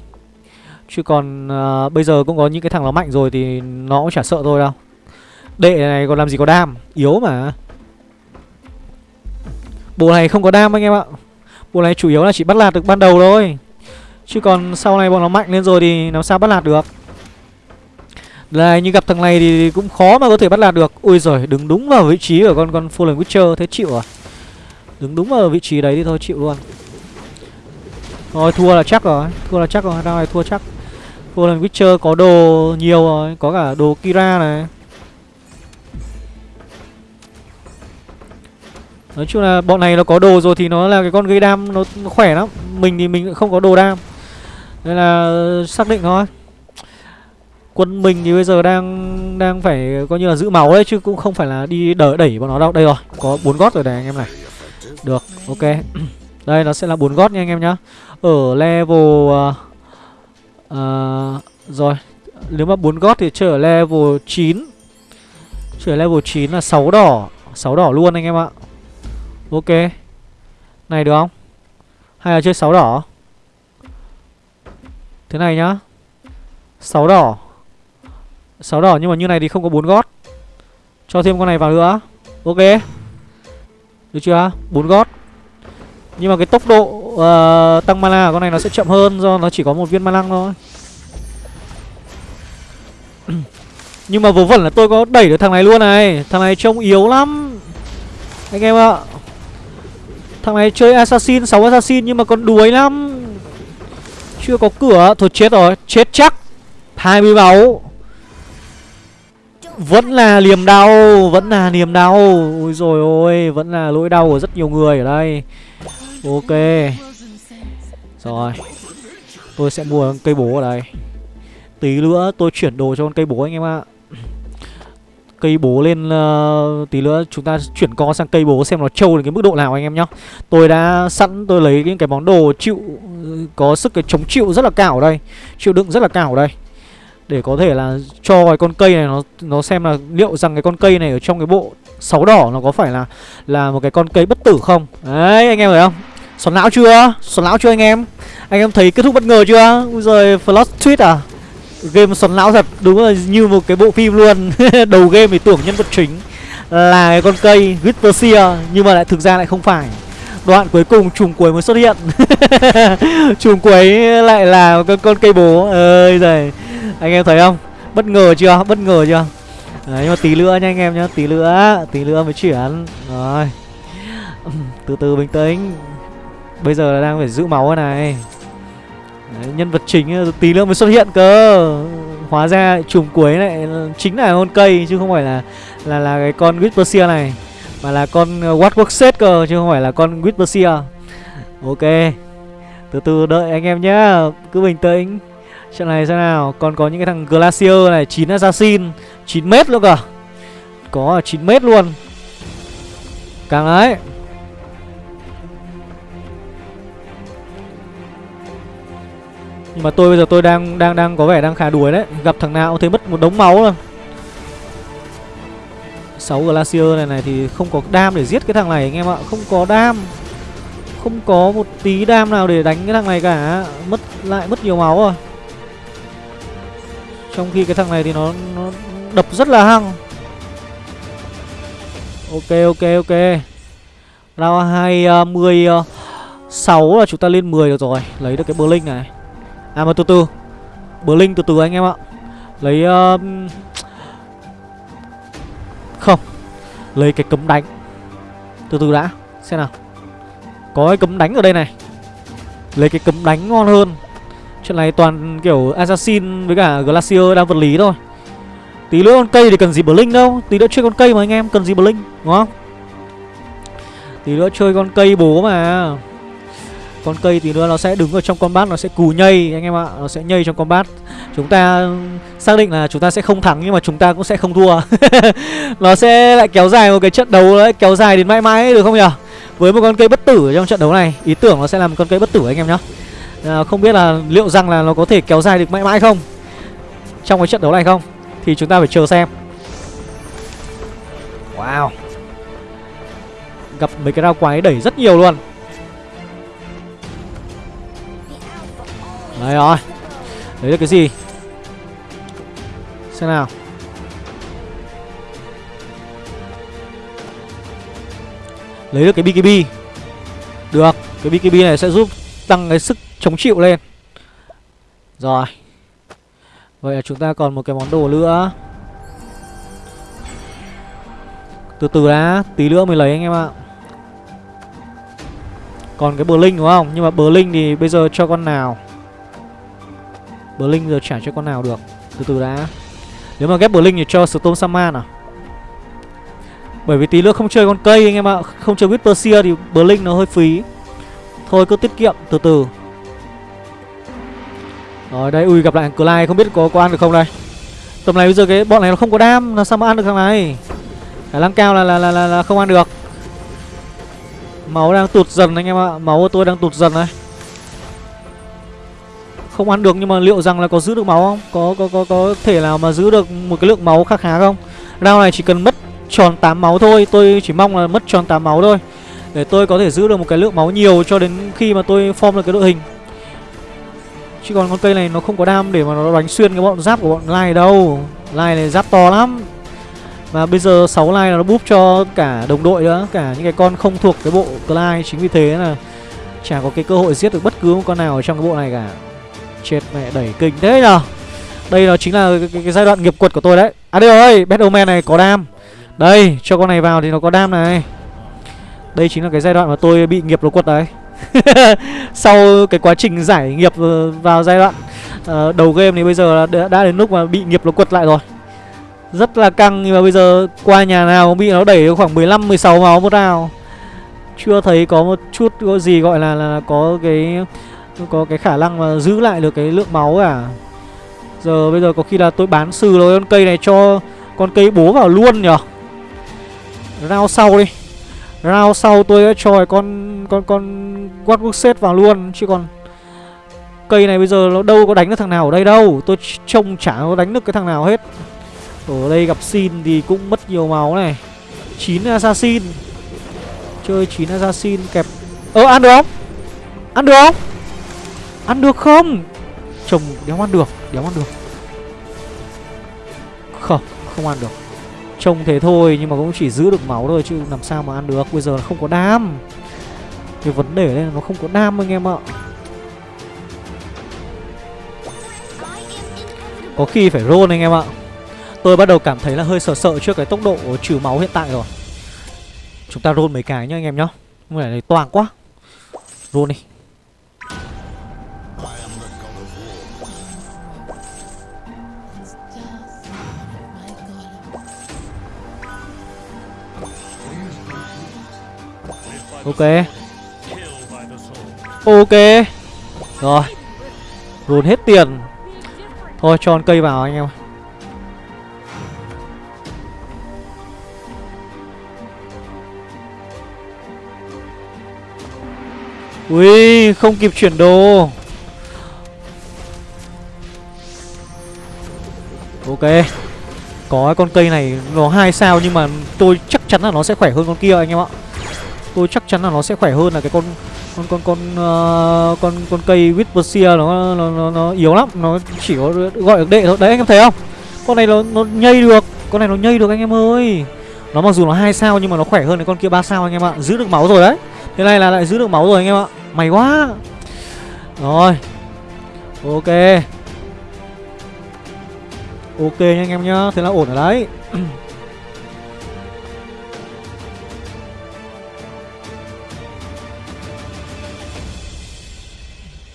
Chứ còn uh, bây giờ cũng có những cái thằng nó mạnh rồi Thì nó cũng chả sợ tôi đâu. Đệ này còn làm gì có đam? Yếu mà. Bộ này không có đam anh em ạ. Bộ này chủ yếu là chỉ bắt lạt được ban đầu thôi. Chứ còn sau này bọn nó mạnh lên rồi thì làm sao bắt lạt được? Đây như gặp thằng này thì cũng khó mà có thể bắt lạt được. Ui rồi đứng đúng vào vị trí của con con Fallen Witcher Thế chịu à? Đứng đúng vào vị trí đấy thì thôi chịu luôn. Thôi thua là chắc rồi Thua là chắc rồi Đang này thua chắc. Fallen Witcher có đồ nhiều rồi Có cả đồ Kira này. Nói chung là bọn này nó có đồ rồi thì nó là cái con gây đam nó, nó khỏe lắm. Mình thì mình không có đồ đam. Nên là xác định thôi Quân mình thì bây giờ đang đang phải coi như là giữ máu đấy chứ cũng không phải là đi đỡ đẩy bọn nó đâu. Đây rồi, có bốn gót rồi này anh em này. Được, ok. đây nó sẽ là bốn gót nha anh em nhá. Ở level uh, uh, rồi, nếu mà bốn gót thì chơi ở level 9. Chơi ở level 9 là 6 đỏ, 6 đỏ luôn anh em ạ. Ok. Này được không? Hay là chơi 6 đỏ? Thế này nhá. 6 đỏ. 6 đỏ nhưng mà như này thì không có bốn gót. Cho thêm con này vào nữa. Ok. Được chưa? bốn gót. Nhưng mà cái tốc độ uh, tăng mana của con này nó sẽ chậm hơn do nó chỉ có một viên mana thôi. Nhưng mà vớ vẩn là tôi có đẩy được thằng này luôn này Thằng này trông yếu lắm Anh em ạ Thằng này chơi assassin 6 assassin nhưng mà còn đuối lắm chưa có cửa, Thôi chết rồi, Chết chắc. 20 máu. Vẫn là niềm đau, Vẫn là niềm đau. Ôi rồi ôi, Vẫn là nỗi đau của rất nhiều người ở đây. Ok. Rồi. Tôi sẽ mua cây bố ở đây. Tí nữa tôi chuyển đồ cho con cây bố anh em ạ cây bố lên uh, tí nữa chúng ta chuyển co sang cây bố xem nó trâu đến cái mức độ nào anh em nhá. Tôi đã sẵn tôi lấy những cái món đồ chịu có sức cái chống chịu rất là cao ở đây chịu đựng rất là cao ở đây. Để có thể là cho cái con cây này nó nó xem là liệu rằng cái con cây này ở trong cái bộ sáu đỏ nó có phải là là một cái con cây bất tử không? Đấy anh em thấy không? Xoắn não chưa? Xoắn não chưa anh em? Anh em thấy kết thúc bất ngờ chưa? Ui giời flash tweet à? Game xoắn não thật Đúng là như một cái bộ phim luôn. Đầu game thì tưởng nhân vật chính Là cái con cây Whisperseer Nhưng mà lại thực ra lại không phải. Đoạn cuối cùng trùng cuối mới xuất hiện. Trùng cuối lại là con, con cây bố. Ơi giời Anh em thấy không? Bất ngờ chưa? Bất ngờ chưa? Đấy, nhưng mà tí nữa nha anh em nhá Tí nữa Tí nữa mới chuyển. Rồi. Từ từ bình tĩnh. Bây giờ là đang phải giữ máu này. Đấy, nhân vật chính ờ, tí nữa mới xuất hiện cơ. Hóa ra chùm cuối này chính là con cây chứ không phải là là là cái con Whisperseer này mà là con ờ, Watwork cơ chứ không phải là con Whisperseer. Ok từ từ đợi anh em nhá. Cứ bình tĩnh. Trận này xem nào. Còn có những cái thằng Glacier này 9 assassin 9 mét luôn cả có 9 mét luôn. Càng đấy Nhưng mà tôi bây giờ tôi đang đang đang có vẻ đang khá đuối đấy. Gặp thằng nào cũng thấy mất một đống máu rồi. 6 Glacier này này thì không có đam để giết cái thằng này anh em ạ. Không có đam. Không có một tí đam nào để đánh cái thằng này cả. Mất lại mất nhiều máu rồi. Trong khi cái thằng này thì nó, nó đập rất là hăng. Ok ok ok. Round 26 ờ, ờ, là chúng ta lên 10 được rồi. Lấy được cái Blink này. À mà từ từ. Blink từ từ anh em ạ. Lấy uh, Không. Lấy cái cấm đánh. Từ từ đã Xem nào. Có cái cấm đánh ở đây này. Lấy cái cấm đánh ngon hơn. Chuyện này toàn kiểu Assassin với cả Glacier đang vật lý thôi. Tí nữa con cây thì cần gì Blink đâu. Tí nữa chơi con cây mà anh em cần gì Blink Đúng không? Tí nữa chơi con cây bố mà. Con cây tí nữa nó sẽ đứng ở trong combat Nó sẽ cù nhây anh em ạ. Nó sẽ nhây trong combat Chúng ta xác định là chúng ta sẽ không thắng Nhưng mà chúng ta cũng sẽ không thua. Nó sẽ lại kéo dài một cái trận đấu đấy Kéo dài đến mãi mãi được không nhỉ? Với một con cây bất tử trong trận đấu này Ý tưởng nó sẽ làm con cây bất tử anh em nhá. À, Không biết là liệu rằng là nó có thể kéo dài được mãi mãi không? Trong cái trận đấu này không? Thì chúng ta phải chờ xem. Wow. Gặp mấy cái rau quái đẩy rất nhiều luôn Đấy rồi. Đấy là cái gì? Xem nào. Lấy được cái BKB Được, Cái BKB này sẽ giúp tăng cái sức chống chịu lên. Rồi. Vậy là chúng ta còn một cái món đồ nữa. Từ từ đã, Tí nữa mình lấy anh em ạ. Còn cái Blink đúng không? Nhưng mà Blink thì bây giờ cho con nào? Blink giờ trả cho con nào được? Từ từ đã. Nếu mà ghép Blink thì cho Storm Saman à? Bởi vì tí nữa không chơi con cây anh em ạ Không chơi Whisper thì Blink nó hơi phí. Thôi cứ tiết kiệm từ từ. Rồi đây ui gặp lại Clyde không biết có, có ăn được không đây? Tầm này bây giờ cái bọn này nó không có đam Làm sao mà ăn được thằng này? Khả năng cao là, là, là, là, là không ăn được. Máu đang tụt dần anh em ạ Máu của tôi đang tụt dần này không ăn được, nhưng mà liệu rằng là có giữ được máu không? Có có có có thể nào mà giữ được một cái lượng máu khá khá không? Round này chỉ cần mất tròn 8 máu thôi, Tôi chỉ mong là mất tròn 8 máu thôi. Để tôi có thể giữ được một cái lượng máu nhiều Cho đến khi mà tôi form được cái đội hình. Chứ còn con cây này nó không có đam để mà nó đánh xuyên cái bọn giáp của bọn Lai đâu. Lai này giáp to lắm. Và bây giờ 6 lai là nó búp cho cả đồng đội nữa, Cả những cái con không thuộc cái bộ lai Chính vì thế là chả có cái cơ hội giết được bất cứ một con nào ở trong cái bộ này cả. Chết mẹ đẩy kinh. Thế nhờ? Đây nó chính là cái, cái, cái giai đoạn nghiệp quật của tôi đấy. À đây rồi, Battleman này có đam. Đây, cho con này vào thì nó có đam này. Đây chính là cái giai đoạn mà tôi bị nghiệp nó quật đấy. Sau cái quá trình giải nghiệp ờ, vào giai đoạn uh, đầu game thì bây giờ đã, đã đến lúc mà bị nghiệp nó quật lại rồi. Rất là căng nhưng mà bây giờ qua nhà nào cũng bị nó đẩy khoảng 15 16 máu một nào. Chưa thấy có một chút có gì gọi là là có cái có cái khả năng mà giữ lại được cái lượng máu cả. Giờ bây giờ có khi là tôi bán sừ rồi, con cây này cho con cây bố vào luôn nhở. Rao sau đi. Rao sau tôi cho con con con quát set vào luôn chứ còn cây này bây giờ nó đâu có đánh được thằng nào ở đây đâu. Tôi trông chả có đánh được cái thằng nào hết. Ở đây gặp Xin thì cũng mất nhiều máu này 9 Assassin Chơi 9 Assassin kẹp Ơ ăn được không? Ăn được không? Ăn được không? Chồng đéo ăn được Đéo ăn được. Không, không ăn được. Trông thế thôi nhưng mà cũng chỉ giữ được máu thôi Chứ làm sao mà ăn được. Bây giờ không có đam. Cái vấn đề đây là nó không có đam anh em ạ. Có khi phải roll anh em ạ. Tôi bắt đầu cảm thấy là hơi sợ sợ trước cái tốc độ trừ máu hiện tại rồi. Chúng ta roll mấy cái nhá anh em nhá. Không phải này toàn quá. Roll đi. Ok. Ok. Rồi. Rùn hết tiền. Thôi cho con cây vào anh em Ui, không kịp chuyển đồ. Ok. Có con cây này nó hai sao nhưng mà tôi chắc chắn là nó sẽ khỏe hơn con kia anh em ạ. Tôi chắc chắn là nó sẽ khỏe hơn là cái con con con con uh, con con cây Whispersia nó, nó nó nó yếu lắm, nó chỉ có gọi được đệ thôi. Đấy anh em thấy không? Con này nó nó nhây được, con này nó nhây được anh em ơi. Nó mặc dù nó hai sao nhưng mà nó khỏe hơn cái con kia ba sao anh em ạ. Giữ được máu rồi đấy. Thế này là lại giữ được máu rồi anh em ạ. Mày quá. Rồi. Ok. Ok nha anh em nhá. Thế là ổn rồi đấy.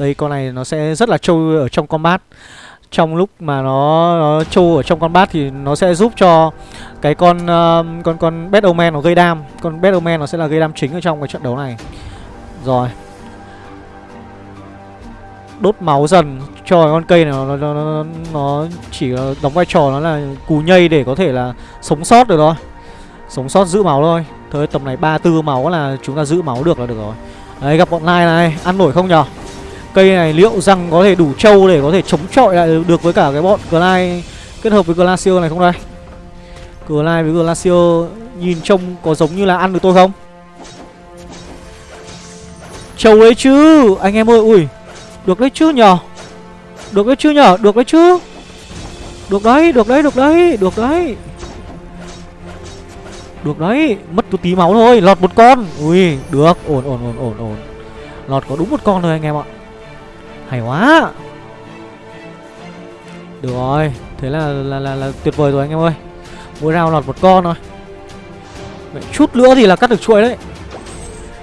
Đây con này nó sẽ rất là trâu ở trong combat Trong lúc mà nó, nó trâu ở trong combat thì nó sẽ giúp cho cái con uh, con con Battleman nó gây đam. Con Battleman nó sẽ là gây đam chính ở trong cái trận đấu này. Rồi. Đốt máu dần cho con cây này nó, nó, nó, nó chỉ đóng vai trò nó là cù nhây để có thể là sống sót được thôi. Sống sót giữ máu thôi. Thôi tầm này ba tư máu là chúng ta giữ máu được là được rồi. Đấy gặp bọn Lai này. Ăn nổi không nhở? Cây này liệu rằng có thể đủ trâu để có thể chống chọi lại được với cả cái bọn Glide kết hợp với Glacio này không đây Glide với Glacio nhìn trông có giống như là ăn được tôi không? Trâu đấy chứ! Anh em ơi ui! Được đấy chứ nhờ. Được đấy chứ nhờ, Được đấy chứ! Được đấy được đấy được đấy Được đấy! Được đấy! Mất tôi tí máu thôi Lọt một con! Ui được! Ổn ổn ổn ổn ổn. Lọt có đúng một con thôi anh em ạ hay quá. Được rồi Thế là là, là, là tuyệt vời rồi anh em ơi. Mỗi rau lọt một con thôi. Mẹ, Chút nữa thì là cắt được chuỗi đấy.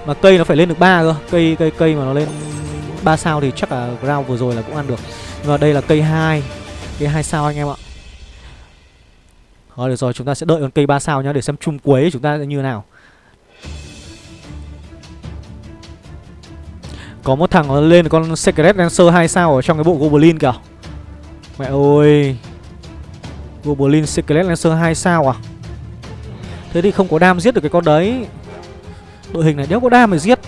Mà cây nó phải lên được ba cơ. Cây cây cây mà nó lên 3 sao thì chắc là rau vừa rồi là cũng ăn được. Nhưng mà đây là cây 2 Cây hai sao anh em ạ. Rồi được rồi chúng ta sẽ đợi con cây 3 sao nhá Để xem chung cuối chúng ta như như nào. Có một thằng nó lên con Secret Dancer 2 sao ở trong cái bộ Goblin kìa. Mẹ ơi. Goblin Secret Lancer 2 sao à? Thế thì không có đam giết được cái con đấy. Đội hình này nếu có đam để giết.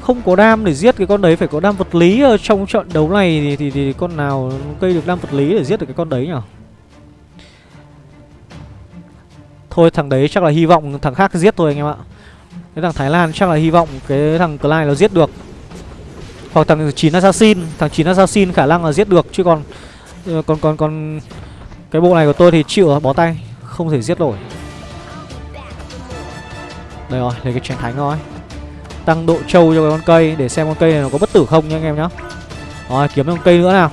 Không có đam để giết cái con đấy Phải có đam vật lý ở trong trận đấu này Thì, thì, thì con nào cây được đam vật lý để giết được cái con đấy nhở? Thôi thằng đấy chắc là hy vọng thằng khác giết thôi anh em ạ cái thằng Thái Lan chắc là hy vọng cái thằng Clyde nó giết được. Hoặc thằng 9 Assassin, Thằng 9 Assassin khả năng là giết được, Chứ còn ờ, Còn còn còn Cái bộ này của tôi thì chịu bó tay, Không thể giết nổi. Đây rồi, lấy cái chén thánh thôi Tăng độ trâu cho cái con cây, Để xem con cây này nó có bất tử không nha anh em nhá. Rồi, kiếm con cây nữa nào.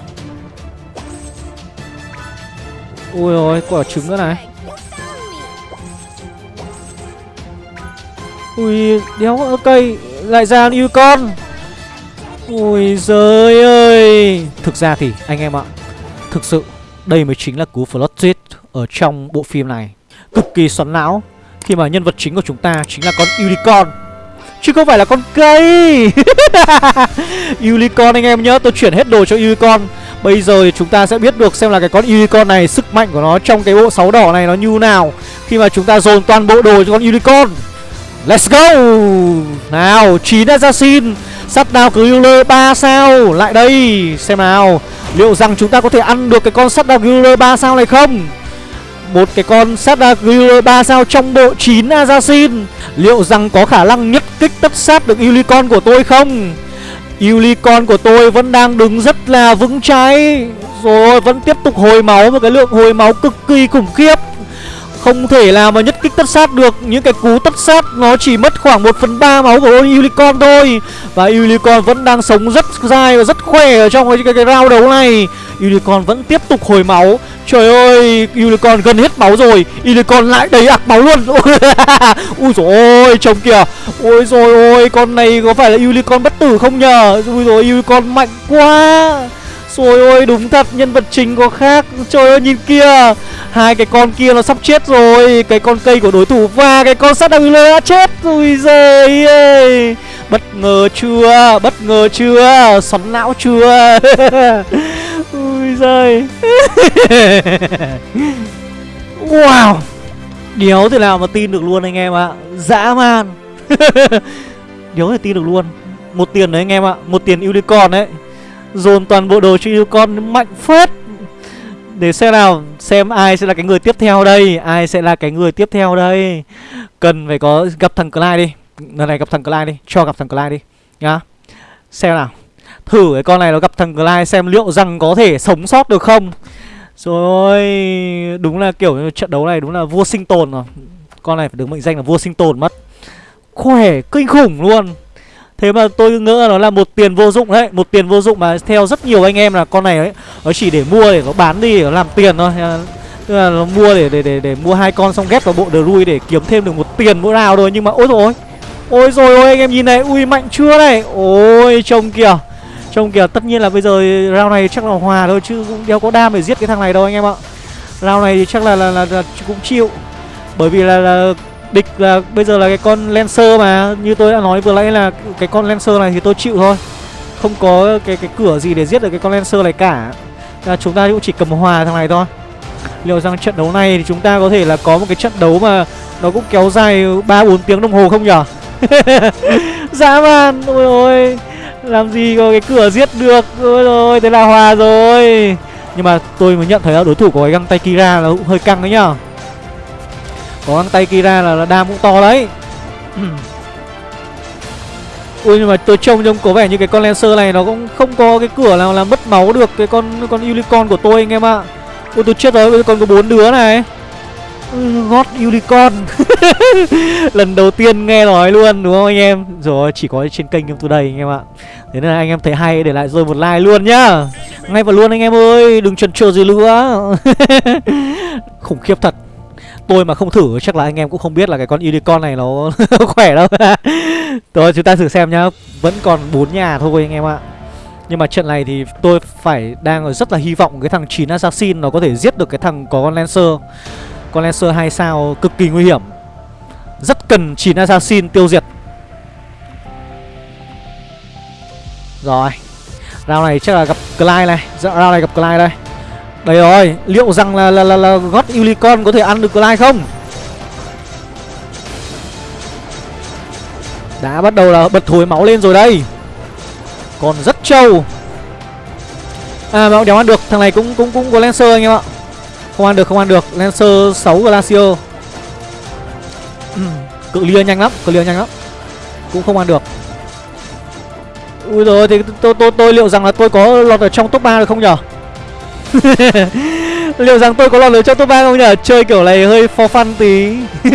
Ui rồi quả trứng nữa này. Ui, đéo có cây, Lại ra yêu con. Ui giời ơi. Thực ra thì, anh em ạ, Thực sự đây mới chính là cú plot twist Ở trong bộ phim này. Cực kỳ xoắn não, Khi mà nhân vật chính của chúng ta chính là con unicorn. Chứ không phải là con cây. Unicorn anh em nhớ, Tôi chuyển hết đồ cho unicorn. Bây giờ thì chúng ta sẽ biết được xem là cái con unicorn này Sức mạnh của nó trong cái bộ sáu đỏ này nó như nào, Khi mà chúng ta dồn toàn bộ đồ cho con unicorn. Let's go! Nào 9 assassin Sắt đào Griller 3 sao? Lại đây, Xem nào. Liệu rằng chúng ta có thể ăn được cái con sắt đào Griller 3 sao này không? Một cái con sắt đào Griller 3 sao trong bộ 9 assassin Liệu rằng có khả năng nhất kích tất sát được Unicorn của tôi không? Unicorn của tôi vẫn đang đứng rất là vững cháy Rồi, vẫn tiếp tục hồi máu, Một cái lượng hồi máu cực kỳ khủng khiếp không thể nào mà nhất kích tất sát được. Những cái cú tất sát nó chỉ mất khoảng 1 phần 3 máu của Unicorn thôi. Và Unicorn vẫn đang sống rất dai và rất khỏe ở trong cái, cái, cái round đấu này. Unicorn vẫn tiếp tục hồi máu. Trời ơi Unicorn gần hết máu rồi. Unicorn lại đầy ạc máu luôn. Ui dồi ôi trông kìa. Ôi rồi ôi con này có phải là Unicorn bất tử không nhờ? Ui rồi Unicorn mạnh quá rồi ôi, đúng thật, nhân vật chính có khác. Trời ơi, nhìn kia Hai cái con kia nó sắp chết rồi. Cái con cây của đối thủ và cái con sắt đang đã chết. Ui giời ơi. Bất ngờ chưa? Bất ngờ chưa? Xoắn não chưa? Ui giời. Wow. Đéo thì nào mà tin được luôn anh em ạ. Dã man. Đéo thể tin được luôn. Một tiền đấy anh em ạ. Một tiền unicorn đấy. Dồn toàn bộ đồ cho con mạnh phết. Để xem nào, Xem ai sẽ là cái người tiếp theo đây, Ai sẽ là cái người tiếp theo đây. Cần phải có gặp thằng Clyde đi. Lần này gặp thằng Clyde đi, Cho gặp thằng Clyde đi, Nhá. Xem nào, Thử cái con này nó gặp thằng Clyde xem liệu rằng có thể sống sót được không. Rồi, Đúng là kiểu trận đấu này đúng là vua sinh tồn rồi. Con này phải được mệnh danh là vua sinh tồn mất. Khỏe, kinh khủng luôn. Thế mà tôi ngỡ nó là một tiền vô dụng đấy Một tiền vô dụng mà theo rất nhiều anh em là con này ấy Nó chỉ để mua để nó bán đi để nó làm tiền thôi. Tức là nó mua để để để, để mua hai con xong ghép vào bộ Drui để kiếm thêm được một tiền mỗi nào thôi. Nhưng mà ôi rồi Ôi rồi ôi anh em nhìn này Ui mạnh chưa này? Ôi trông kìa Trông kìa tất nhiên là bây giờ round này chắc là hòa thôi Chứ cũng đeo có đam để giết cái thằng này đâu anh em ạ. Round này thì chắc là là, là, là cũng chịu Bởi vì là, là Địch là bây giờ là cái con Lancer mà, Như tôi đã nói vừa nãy là cái con Lancer này thì tôi chịu thôi. Không có cái cái cửa gì để giết được cái con Lancer này cả. Là Chúng ta cũng chỉ cầm hòa thằng này thôi. Liệu rằng trận đấu này thì chúng ta có thể là có một cái trận đấu mà Nó cũng kéo dài 3-4 tiếng đồng hồ không nhở? Dã man, Ôi ôi, Làm gì có cái cửa giết được? Ôi rồi, thế là hòa rồi. Nhưng mà tôi mới nhận thấy là đối thủ của cái găng tay Kira là cũng hơi căng đấy nhở? Có găng tay Kira là, là đam cũng to đấy. Ui nhưng mà tôi trông trông có vẻ như cái con Lancer này nó cũng không có cái cửa nào là mất máu được cái con con Unicorn của tôi anh em ạ. Ui tôi chết rồi, bây giờ còn có bốn đứa này. God Unicorn. Lần đầu tiên nghe nói luôn đúng không anh em? Rồi chỉ có trên kênh Game Today anh em ạ. Thế nên là anh em thấy hay để lại rồi một like luôn nhá. Ngay vào luôn anh em ơi Đừng chần chờ gì nữa. Khủng khiếp thật Tôi mà không thử, chắc là anh em cũng không biết là cái con unicorn này nó khỏe đâu. Rồi chúng ta thử xem nhá. Vẫn còn bốn nhà thôi anh em ạ. Nhưng mà trận này thì tôi phải đang rất là hy vọng cái thằng 9 Assassin nó có thể giết được cái thằng có con Lancer. Con Lancer 2 sao cực kỳ nguy hiểm. Rất cần 9 Assassin tiêu diệt. Rồi. Round này chắc là gặp Clyde này. Dạ, round này gặp Clyde đây đây rồi, liệu rằng là là là, là God Unicorn có thể ăn được Clyde không? Đã bắt đầu là bật thối máu lên rồi đây. Còn rất trâu. À mà đéo ăn được, thằng này cũng cũng cũng có Lancer anh em ạ. Không ăn được, không ăn được. Lancer 6 Glacier. cự lia nhanh lắm, cự lia nhanh lắm. Cũng không ăn được. Ui rồi thì tôi tôi tôi liệu rằng là tôi có lọt ở trong top 3 được không nhở? Liệu rằng tôi có lọt lưới trong top 3 không nhỉ? Chơi kiểu này hơi for fun tí.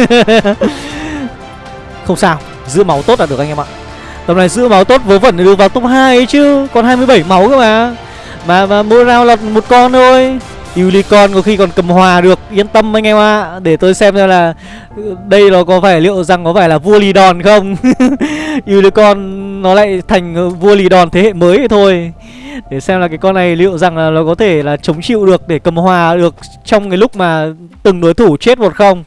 Không sao Giữ máu tốt là được anh em ạ. Tầm này giữ máu tốt vớ vẩn được vào top 2 ấy chứ Còn 27 máu cơ mà. Mà, mà mỗi round lọt một con thôi. Unicorn có khi còn cầm hòa được. Yên tâm anh em ạ. À. Để tôi xem ra là Đây nó có phải liệu rằng có phải là vua lì đòn không? Unicorn nó lại thành vua lì đòn thế hệ mới thôi. Để xem là cái con này liệu rằng là nó có thể là chống chịu được để cầm hòa được trong cái lúc mà từng đối thủ chết một không.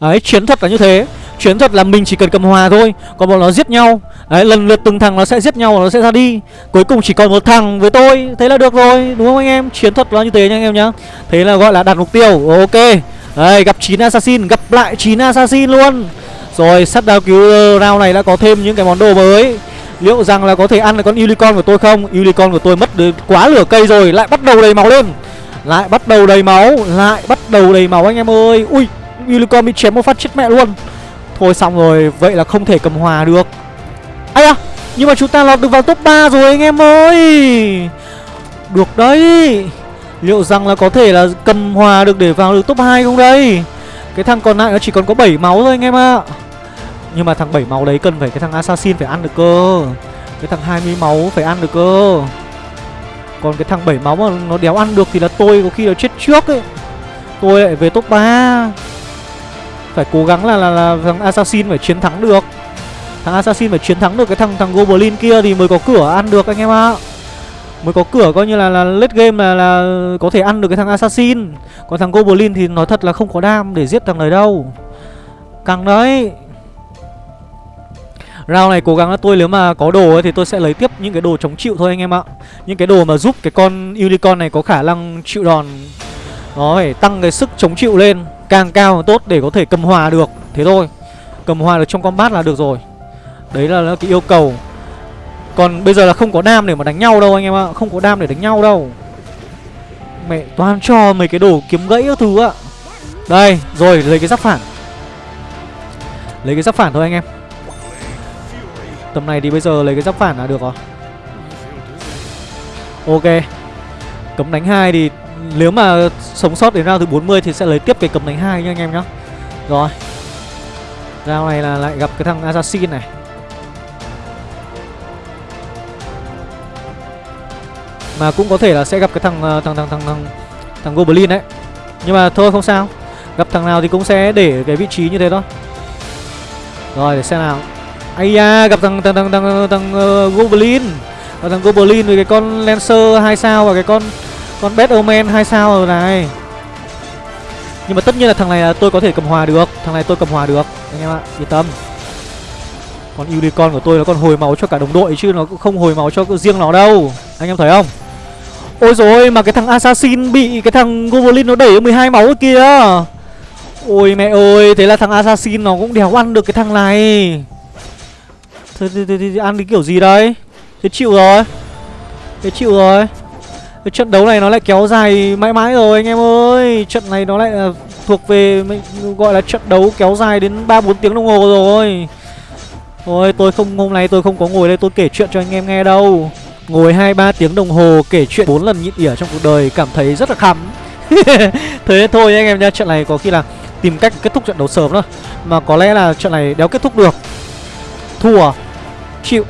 Đấy, chiến thuật là như thế. Chiến thuật là mình chỉ cần cầm hòa thôi Còn bọn nó giết nhau. Đấy, lần lượt từng thằng nó sẽ giết nhau và nó sẽ ra đi. Cuối cùng chỉ còn một thằng với tôi Thế là được rồi, đúng không anh em? Chiến thuật là như thế nha anh em nhá. Thế là gọi là đạt mục tiêu, ok. Đây, gặp 9 assassin, gặp lại 9 assassin luôn. Rồi, sắt đào cứu round này đã có thêm những cái món đồ mới. Liệu rằng là có thể ăn được con unicorn của tôi không? Unicorn của tôi mất quá lửa cây rồi Lại bắt đầu đầy máu lên. Lại bắt đầu đầy máu Lại bắt đầu đầy máu anh em ơi. Ui Unicorn bị chém một phát chết mẹ luôn. Thôi xong rồi, Vậy là không thể cầm hòa được. Ây à Nhưng mà chúng ta lọt được vào top 3 rồi anh em ơi. Được đấy. Liệu rằng là có thể là cầm hòa được để vào được top 2 không đây? Cái thằng còn lại nó chỉ còn có 7 máu thôi anh em ạ. À. Nhưng mà thằng 7 máu đấy cần phải, cái thằng assassin phải ăn được cơ. Cái thằng 20 máu phải ăn được cơ. Còn cái thằng 7 máu mà nó đéo ăn được thì là tôi có khi là chết trước ấy. Tôi lại về top 3 phải cố gắng là, là, là thằng assassin phải chiến thắng được. Thằng assassin phải chiến thắng được cái thằng thằng goblin kia thì mới có cửa ăn được anh em ạ. Mới có cửa coi như là, là late game là, là có thể ăn được cái thằng assassin. Còn thằng goblin thì nói thật là không có đam để giết thằng này đâu. Căng đấy. Round này cố gắng là tôi nếu mà có đồ ấy, thì tôi sẽ lấy tiếp những cái đồ chống chịu thôi anh em ạ. Những cái đồ mà giúp cái con unicorn này có khả năng chịu đòn. Nó phải tăng cái sức chống chịu lên. Càng cao càng tốt để có thể cầm hòa được. Thế thôi, Cầm hòa được trong combat là được rồi. Đấy là cái yêu cầu. Còn bây giờ là không có đam để mà đánh nhau đâu anh em ạ, Không có đam để đánh nhau đâu. Mẹ toàn cho mấy cái đồ kiếm gãy các thứ ạ. Đây, rồi, lấy cái giáp phản. Lấy cái giáp phản thôi anh em. Tầm này thì bây giờ lấy cái giáp phản là được rồi. Ok. Cấm đánh hai thì nếu mà sống sót đến round thứ 40 thì sẽ lấy tiếp cái cấm đánh hai nha anh em nhá. Rồi. Round này là lại gặp cái thằng Assassin này. Mà cũng có thể là sẽ gặp cái thằng ờ, thằng thằng thằng thằng, thằng Goblin đấy. Nhưng mà thôi không sao. Gặp thằng nào thì cũng sẽ để cái vị trí như thế thôi. Rồi để xem nào. Ây da gặp thằng thằng thằng thằng, thằng, thằng uh, Goblin. Gặp thằng Goblin với cái con Lancer 2 sao và cái con con Bad Omen 2 sao rồi này. Nhưng mà tất nhiên là thằng này là tôi có thể cầm hòa được. Thằng này tôi cầm hòa được. Anh em ạ yên tâm. Còn Unicorn của tôi nó còn hồi máu cho cả đồng đội Chứ nó cũng không hồi máu cho riêng nó đâu. Anh em thấy không? Ôi rồi mà cái thằng Assassin bị cái thằng Goblin nó đẩy 12 máu kia. Ôi mẹ ơi Thế là thằng Assassin nó cũng đéo ăn được cái thằng này. Thế, thế, thế, thế ăn cái kiểu gì đây? Thế chịu rồi. Thế chịu rồi cái trận đấu này nó lại kéo dài mãi mãi rồi anh em ơi. Trận này nó lại là thuộc về gọi là trận đấu kéo dài đến 3-4 tiếng đồng hồ rồi. Thôi tôi không, hôm nay tôi không có ngồi đây tôi kể chuyện cho anh em nghe đâu. Ngồi 2-3 tiếng đồng hồ kể chuyện bốn lần nhịn ỉa trong cuộc đời cảm thấy rất là khắm. Thế thôi anh em nha Trận này có khi là tìm cách kết thúc trận đấu sớm thôi. Mà có lẽ là trận này đéo kết thúc được. Thua. Chịu.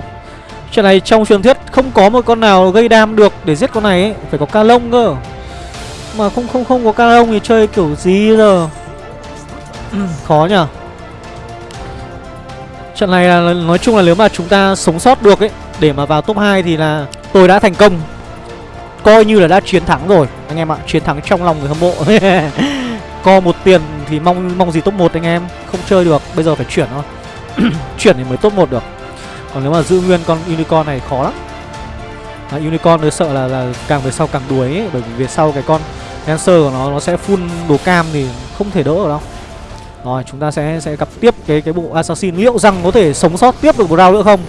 Chuyện này trong truyền thuyết không có một con nào gây đam được để giết con này ấy. Phải có ca lông cơ. Mà không không không có ca lông thì chơi kiểu gì giờ? Khó nhở Trận này là nói chung là nếu mà chúng ta sống sót được ấy Để mà vào top 2 thì là tôi đã thành công. Coi như là đã chiến thắng rồi Anh em ạ, chiến thắng trong lòng người hâm mộ. Co một tiền thì mong mong gì top 1 anh em. Không chơi được, bây giờ phải chuyển thôi. Chuyển thì mới top 1 được còn nếu mà giữ nguyên con unicorn này khó lắm. À, unicorn tôi sợ là, là càng về sau càng đuối ấy, bởi vì về sau cái con dancer của nó nó sẽ full đồ cam thì không thể đỡ được đâu. Rồi chúng ta sẽ sẽ gặp tiếp cái cái bộ assassin. Liệu rằng có thể sống sót tiếp được một round nữa không?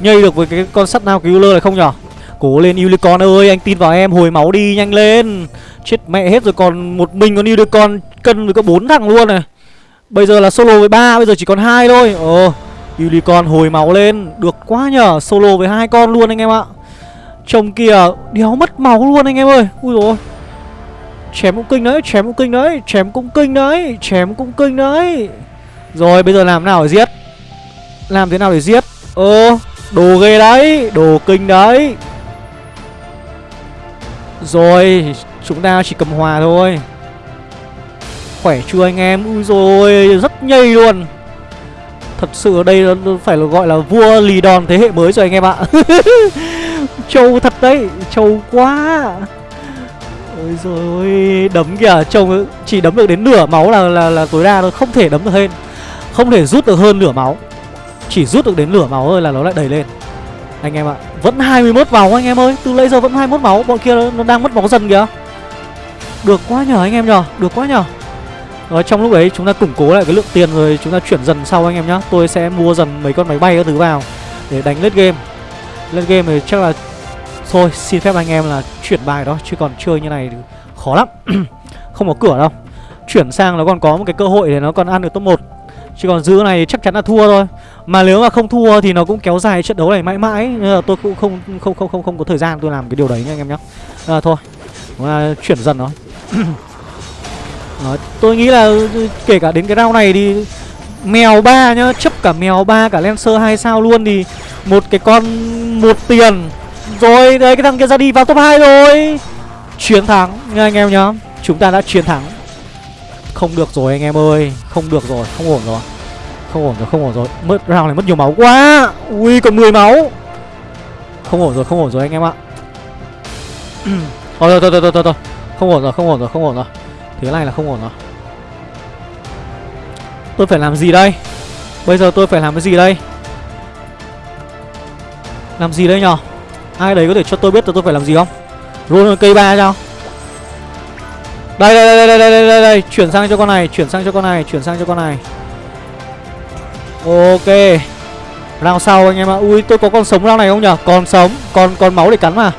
Nhây được với cái con sắt nào cứu này không nhở? Cố lên unicorn ơi anh tin vào em hồi máu đi nhanh lên. Chết mẹ hết rồi còn một mình con unicorn cân với có bốn thằng luôn này. Bây giờ là solo với ba bây giờ chỉ còn hai thôi. Ồ. Unicorn hồi máu lên. Được quá nhở Solo với hai con luôn anh em ạ. Trông kìa, Đéo mất máu luôn anh em ơi. Ui rồi. Chém cũng kinh đấy, Chém cũng kinh đấy, Chém cũng kinh đấy, Chém cũng kinh đấy. Rồi, bây giờ làm nào để giết? Làm thế nào để giết? Ơ, Đồ ghê đấy, Đồ kinh đấy. Rồi, Chúng ta chỉ cầm hòa thôi. Khỏe chưa anh em? Ui rồi Rất nhây luôn. Thật sự ở đây nó phải là gọi là vua lì đòn thế hệ mới rồi anh em ạ. Trâu thật đấy Trâu quá. Ôi rồi Đấm kìa Trông chỉ đấm được đến nửa máu là là, là tối đa thôi Không thể đấm được hơn. Không thể rút được hơn nửa máu. Chỉ rút được đến nửa máu thôi là nó lại đẩy lên. Anh em ạ Vẫn 21 máu anh em ơi Từ lấy giờ vẫn 21 máu Bọn kia nó đang mất máu dần kìa. Được quá nhờ anh em nhờ Được quá nhờ rồi trong lúc ấy chúng ta củng cố lại cái lượng tiền rồi chúng ta chuyển dần sau anh em nhá. Tôi sẽ mua dần mấy con máy bay các thứ vào Để đánh lết game. Lết game thì chắc là Thôi xin phép anh em là chuyển bài đó Chứ còn chơi như này thì khó lắm. Không có cửa đâu. Chuyển sang nó còn có một cái cơ hội để nó còn ăn được top 1 Chứ còn giữ này chắc chắn là thua thôi. Mà nếu mà không thua thì nó cũng kéo dài trận đấu này mãi mãi. Nên là tôi cũng không không không không không có thời gian tôi làm cái điều đấy nha anh em nhé à, ờ, Thôi. À, Chuyển dần nó. đó, tôi nghĩ là kể cả đến cái round này thì mèo ba nhá chấp cả mèo ba cả lancer hai sao luôn thì một cái con một tiền. Rồi đấy cái thằng kia ra đi vào top 2 rồi. Chiến thắng nha anh em nhá. Chúng ta đã chiến thắng. Không được rồi anh em ơi không được rồi không ổn rồi. Không ổn rồi không ổn rồi. Mất round này mất nhiều máu quá. Ui còn 10 máu. Không ổn rồi không ổn rồi anh em ạ. Thôi thôi thôi thôi thôi thôi. Không ổn rồi không ổn rồi không ổn rồi. Thế này là không ổn rồi. Tôi phải làm gì đây? Bây giờ tôi phải làm cái gì đây? Làm gì đây nhở Ai đấy có thể cho tôi biết là tôi phải làm gì không? Roll cây ba cho. Đây đây, đây đây đây đây đây đây Chuyển sang cho con này Chuyển sang cho con này Chuyển sang cho con này. Ok. Rao sau anh em ạ. Ui tôi có con sống rao này không nhở Còn sống Còn còn máu để cắn mà.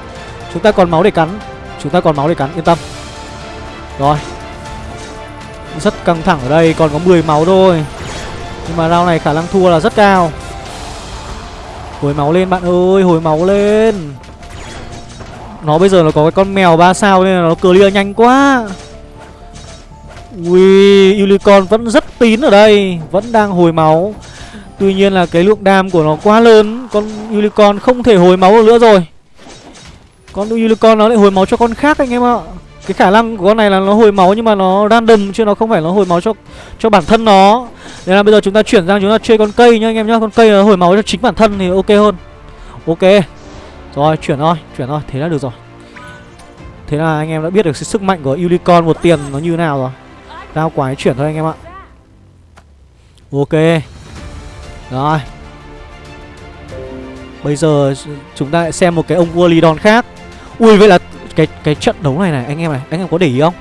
Chúng ta còn máu để cắn. Chúng ta còn máu để cắn Yên tâm. Rồi. Rất căng thẳng ở đây, Còn có 10 máu thôi. Nhưng mà round này khả năng thua là rất cao. Hồi máu lên, bạn ơi, Hồi máu lên. Nó bây giờ nó có cái con mèo 3 sao Nên là nó clear nhanh quá. Ui, Unicorn vẫn rất tín ở đây, Vẫn đang hồi máu. Tuy nhiên là cái lượng đam của nó quá lớn, Con Unicorn không thể hồi máu được nữa rồi. Con Unicorn nó lại hồi máu cho con khác anh em ạ. Cái khả năng của con này là nó hồi máu nhưng mà nó random Chứ nó không phải nó hồi máu cho cho bản thân nó. Nên là bây giờ chúng ta chuyển sang chúng ta chơi con cây nhá anh em nhá. Con cây nó hồi máu cho chính bản thân thì ok hơn. Ok. Rồi chuyển thôi, chuyển thôi, thế là được rồi. Thế là anh em đã biết được sức mạnh của Unicorn một tiền nó như nào rồi. Rao quái chuyển thôi anh em ạ. Ok. Rồi. Bây giờ chúng ta lại xem một cái ông vua Lidon khác. Ui vậy là cái cái trận đấu này này anh em này Anh em có để ý không?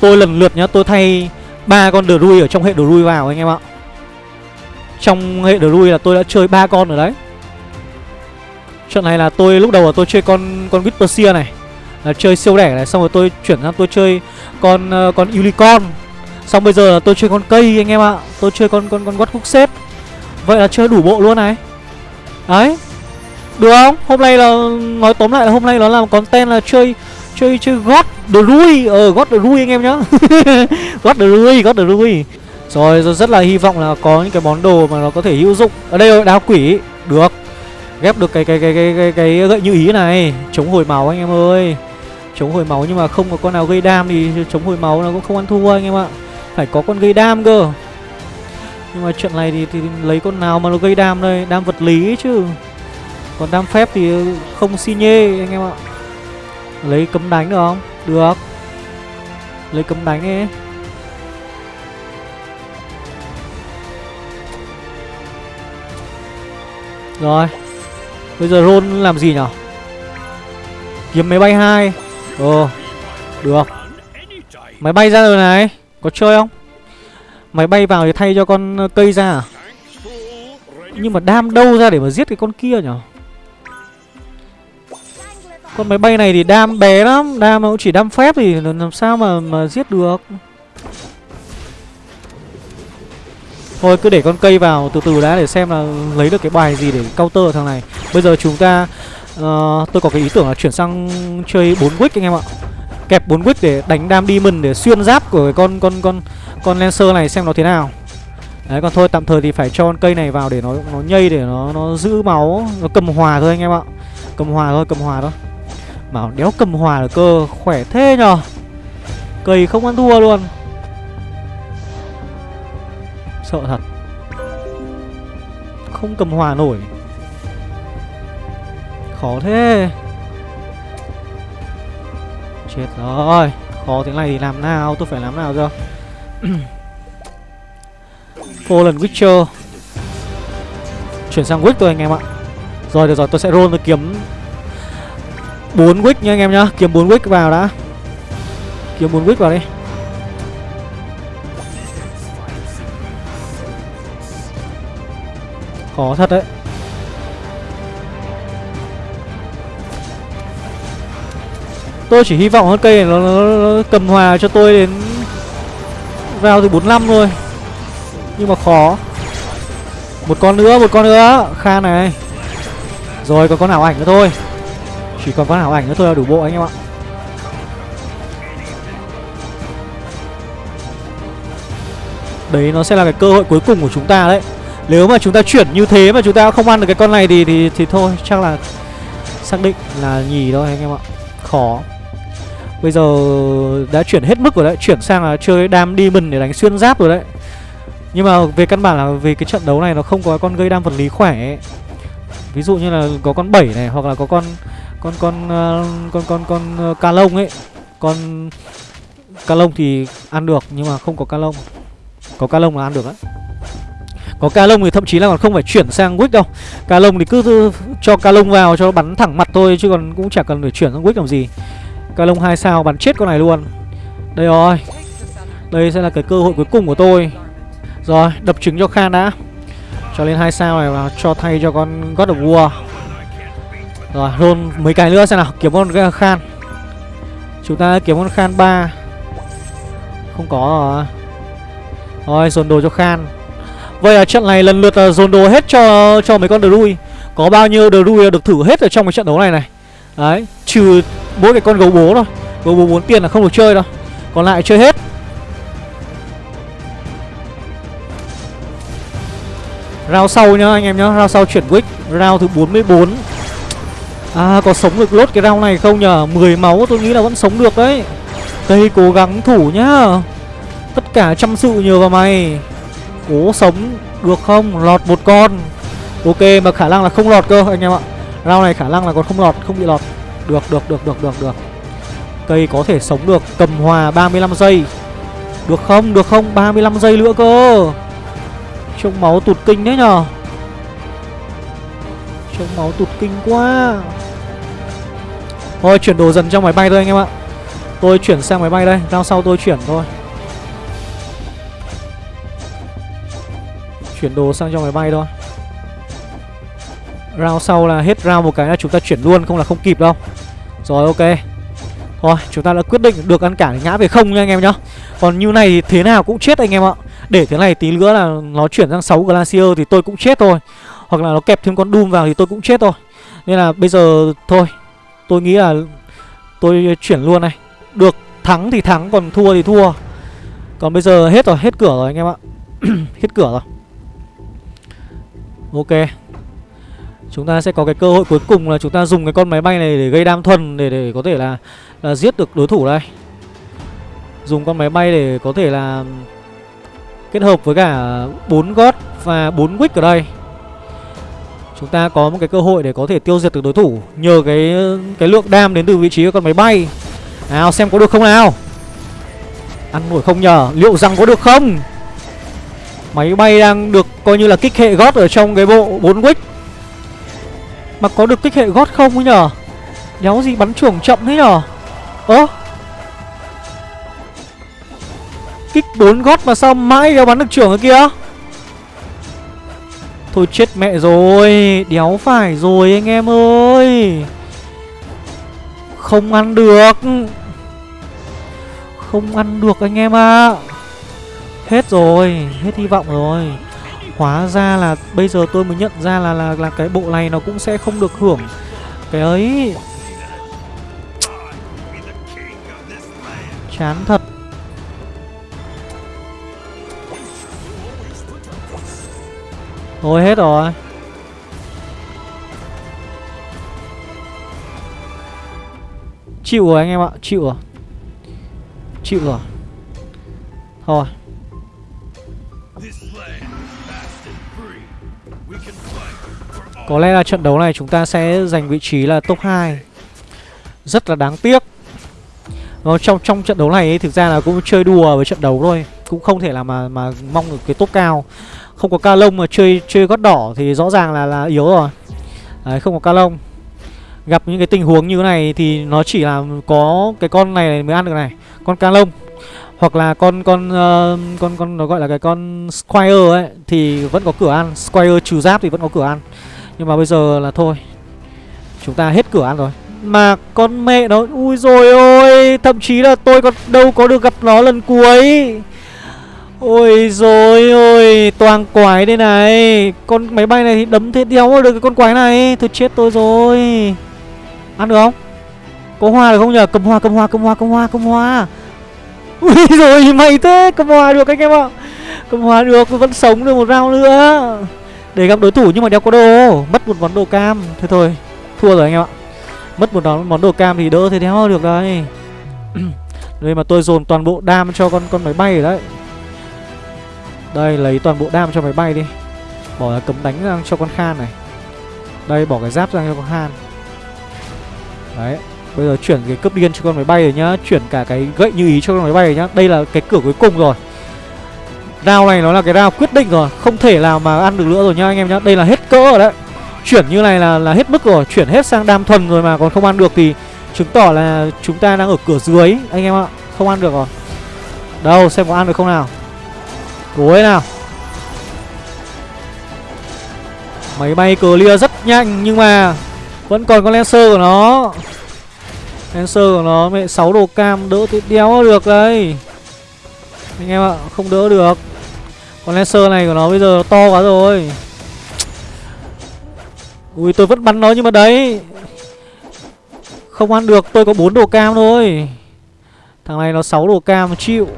Tôi lần lượt nhá tôi thay ba con Drui ở trong hệ Drui vào anh em ạ. Trong hệ Drui là tôi đã chơi ba con rồi đấy. Trận này là tôi lúc đầu là tôi chơi con con Whispersia này. Là chơi siêu đẻ này xong rồi tôi chuyển sang tôi chơi con uh, con unicorn. Xong bây giờ là tôi chơi con cây anh em ạ. Tôi chơi con con con quất khúc xếp vậy là chơi đủ bộ luôn này. Đấy. Được không? Hôm nay là nói tóm lại là hôm nay nó làm content là chơi chơi chơi gót the rui. Ờ gót the rui anh em nhá. Gót the rui gót the rui. Rồi, rồi rất là hy vọng là có những cái món đồ mà nó có thể hữu dụng. Ở đây rồi đao quỷ. Được. Ghép được cái cái cái cái cái, cái gậy như ý này. Chống hồi máu anh em ơi. Chống hồi máu nhưng mà không có con nào gây đam thì chống hồi máu nó cũng không ăn thua anh em ạ. Phải có con gây đam cơ. Nhưng mà chuyện này thì, thì lấy con nào mà nó gây đam đây? Đam vật lý chứ. Còn đam phép thì không xi nhê anh em ạ lấy cấm đánh được không? Được. Lấy cấm đánh đi. Rồi. Bây giờ roll làm gì nhở? Kiếm máy bay hai. Ồ, được. Máy bay ra rồi này. Có chơi không? Máy bay vào thì thay cho con ờ, cây ra à? Nhưng mà đam đâu ra để mà giết cái con kia nhở? Con máy bay này thì đam bé lắm Đam nó cũng chỉ đam phép thì làm sao mà mà giết được. Thôi cứ để con cây vào từ từ đã để xem là lấy được cái bài gì để counter thằng này. Bây giờ chúng ta uh, Tôi có cái ý tưởng là chuyển sang chơi 4 wick anh em ạ. Kẹp 4 wick để đánh đam demon để xuyên giáp của cái con con con con lancer này xem nó thế nào. Đấy còn thôi tạm thời thì phải cho con cây này vào để nó nó nhây để nó nó giữ máu Nó cầm hòa thôi anh em ạ. Cầm hòa thôi cầm hòa thôi. Mà đéo cầm hòa được cơ, Khỏe thế nhờ. Cầy không ăn thua luôn. Sợ thật. Không cầm hòa nổi. Khó thế. Chết rồi. Khó thế này thì làm nào? Tôi phải làm nào cơ Fallen Witcher. Chuyển sang Wick thôi anh em ạ. Rồi, được rồi, tôi sẽ roll tôi kiếm. 4 wick nha anh em nhá. Kiếm 4 wick vào đã. Kiếm 4 wick vào đi. Khó thật đấy. Tôi chỉ hy vọng con cây này nó, nó, nó cầm hòa cho tôi đến Vào từ 45 thôi. Nhưng mà khó. Một con nữa, một con nữa. Khan này. Rồi còn con ảo ảnh nữa thôi chỉ còn con ảo ảnh nữa thôi là đủ bộ anh em ạ. Đấy nó sẽ là cái cơ hội cuối cùng của chúng ta đấy. Nếu mà chúng ta chuyển như thế mà chúng ta không ăn được cái con này thì thì, thì thôi Chắc là xác định là nhì thôi anh em ạ. Khó. Bây giờ đã chuyển hết mức rồi đấy Chuyển sang là chơi đam demon để đánh xuyên giáp rồi đấy. Nhưng mà về căn bản là về cái trận đấu này nó không có con gây đam vật lý khỏe Ví dụ như là có con 7 này hoặc là có con con con uh, con con con ờ, uh, ca lông ấy. Con ca lông thì ăn được nhưng mà không có ca lông. Có ca lông là ăn được á. Có ca lông thì thậm chí là còn không phải chuyển sang wick đâu. Ca lông thì cứ cho ca lông vào cho bắn thẳng mặt thôi chứ còn cũng chẳng cần phải chuyển sang wick làm gì. Ca lông hai sao bắn chết con này luôn. Đây rồi. Đây sẽ là cái cơ hội cuối cùng của tôi. Rồi đập trứng cho khan đã. Cho lên hai sao này và cho thay cho con god of war rồi, roll mấy cái nữa xem nào. Kiếm con khan. Chúng ta kiếm con khan 3 Không có rồi. Rồi, dồn đồ cho Khan. Vậy là trận này lần lượt là dồn đồ hết cho cho mấy con Drui. Có bao nhiêu Drui được thử hết ở trong cái trận đấu này này. Đấy, Trừ mỗi cái con gấu bố thôi. Gấu bố 4 tiền là không được chơi đâu. Còn lại chơi hết. Rao sau nhá, anh em nhá. Rao sau chuyển Wick Rao thứ 44 À có sống được lốt cái round này không nhở? 10 máu tôi nghĩ là vẫn sống được đấy. Cây cố gắng thủ nhá. Tất cả chăm sự nhờ vào mày. Cố sống được không? Lọt một con. Ok, mà khả năng là không lọt cơ, anh em ạ. Round này khả năng là còn không lọt, Không bị lọt. Được được được được được được. Cây có thể sống được, Cầm hòa 35 giây. Được không? Được không? 35 giây nữa cơ. Trông máu tụt kinh đấy nhở. Trông máu tụt kinh quá. Thôi, chuyển đồ dần trong máy bay thôi anh em ạ. Tôi chuyển sang máy bay đây Rao sau tôi chuyển thôi. Chuyển đồ sang trong máy bay thôi. Rao sau là hết rao một cái là chúng ta chuyển luôn, Không là không kịp đâu. Rồi, ok. Thôi, chúng ta đã quyết định được ăn cả ngã về không nha anh em nhá. Còn như này thì thế nào cũng chết anh em ạ. Để thế này tí nữa là nó chuyển sang 6 Glacier thì tôi cũng chết thôi. Hoặc là nó kẹp thêm con Doom vào thì tôi cũng chết thôi. Nên là bây giờ thôi Tôi nghĩ là tôi chuyển luôn này. Được thắng thì thắng còn thua thì thua. Còn bây giờ hết rồi, hết cửa rồi anh em ạ. Hết cửa rồi. Ok. Chúng ta sẽ có cái cơ hội cuối cùng là chúng ta dùng cái con máy bay này để gây đam thuần Để để có thể là, là giết được đối thủ đây. Dùng con máy bay để có thể là Kết hợp với cả 4 gót và 4 wick ở đây. Chúng ta có một cái cơ hội để có thể tiêu diệt được đối thủ, Nhờ cái cái lượng đam đến từ vị trí của con máy bay. Nào, xem có được không nào? Ăn nổi không nhờ, Liệu rằng có được không? Máy bay đang được coi như là kích hệ gót ở trong cái bộ 4 wick. Mà có được kích hệ gót không ấy nhờ? Đéo gì bắn trưởng chậm thế nhờ? Ơ? Kích 4 gót mà sao mãi đéo bắn được trưởng ở kia? Thôi chết mẹ rồi Đéo phải rồi anh em ơi. Không ăn được. Không ăn được anh em ạ. À. Hết rồi Hết hy vọng rồi. Hóa ra là bây giờ tôi mới nhận ra là là, là cái bộ này nó cũng sẽ không được hưởng Cái ấy. Chán thật. Thôi hết rồi. Chịu rồi anh em ạ Chịu rồi. Chịu rồi. Thôi. Có lẽ là trận đấu này chúng ta sẽ giành vị trí là top 2 Rất là đáng tiếc. Nó trong trong trận đấu này ấy, thực ra là cũng chơi đùa với trận đấu thôi. Cũng không thể là mà mà mong được cái top cao không có ca lông mà chơi chơi gót đỏ thì rõ ràng là là yếu rồi. Đấy không có ca lông. Gặp những cái tình huống như thế này thì nó chỉ là có cái con này mới ăn được này Con ca lông. Hoặc là con con uh, con con nó gọi là cái con Squire ấy Thì vẫn có cửa ăn. Squire trừ giáp thì vẫn có cửa ăn. Nhưng mà bây giờ là thôi Chúng ta hết cửa ăn rồi. Mà con mẹ nó Ui rồi ôi Thậm chí là tôi còn đâu có được gặp nó lần cuối. Ôi rồi ôi Toàn quái đây này. Con máy bay này thì đấm thế đéo được cái con quái này. Thôi chết tôi rồi. Ăn được không? Có hoa được không nhờ Cầm hoa cầm hoa cầm hoa cầm hoa cầm hoa. Ui rồi mày thế. Cầm hoa được anh em ạ. Cầm hoa được vẫn sống được một round nữa. Để gặp đối thủ nhưng mà đeo có đồ Mất một món đồ cam. Thôi thôi Thua rồi anh em ạ. Mất một món, món đồ cam thì đỡ thế đéo được đây Đây mà tôi dồn toàn bộ đam cho con con máy bay rồi đấy đây, lấy toàn bộ đam cho máy bay đi. Bỏ cấm đánh ra cho con Khan này. Đây, bỏ cái giáp ra cho con Khan. Đấy, Bây giờ chuyển cái cướp điên cho con máy bay rồi nhá. Chuyển cả cái gậy như ý cho con máy bay rồi nhá. Đây là cái cửa cuối cùng rồi. Rao này nó là cái rao quyết định rồi. Không thể nào mà ăn được nữa rồi nhá, anh em nhá. Đây là hết cỡ rồi đấy. Chuyển như này là là hết mức rồi. Chuyển hết sang đam thuần rồi mà còn không ăn được thì Chứng tỏ là chúng ta đang ở cửa dưới, Anh em ạ. Không ăn được rồi. Đâu, xem có ăn được không nào. Cuối nào. Máy bay clear rất nhanh Nhưng mà Vẫn còn con Lancer của nó. Lancer của nó mẹ 6 đồ cam, đỡ thì đéo được đây Anh em ạ, Không đỡ được. Con laser này của nó bây giờ to quá rồi. Ui, tôi vẫn bắn nó nhưng mà đấy. Không ăn được, tôi có 4 đồ cam thôi. Thằng này nó 6 đồ cam, chịu.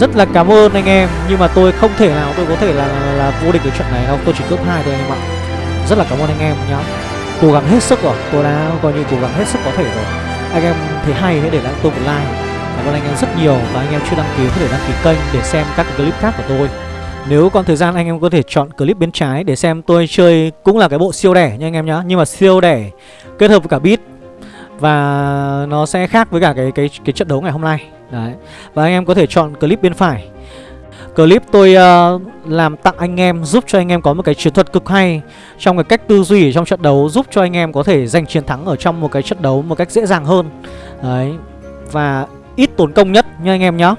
Rất là cảm ơn anh em Nhưng mà tôi không thể nào tôi có thể là, là, là vô địch được trận này đâu. Tôi chỉ cướp hai thôi anh em ạ. Rất là cảm ơn anh em nhá. Cố gắng hết sức rồi. Tôi đã coi như cố gắng hết sức có thể rồi. Anh em thấy hay hãy để lại tôi một like. Cảm ơn anh em rất nhiều Và anh em chưa đăng ký có thể đăng ký kênh để xem các clip khác của tôi. Nếu còn thời gian anh em có thể chọn clip bên trái để xem tôi chơi cũng là cái bộ siêu đẻ nha anh em nhá. Nhưng mà siêu đẻ kết hợp với cả beat Và nó sẽ khác với cả cái cái cái trận đấu ngày hôm nay. Đấy Và anh em có thể chọn clip bên phải Clip tôi uh, làm tặng anh em giúp cho anh em có một cái chiến thuật cực hay Trong cái cách tư duy trong trận đấu giúp cho anh em có thể giành chiến thắng ở trong một cái trận đấu một cách dễ dàng hơn Đấy Và ít tốn công nhất nha anh em nhá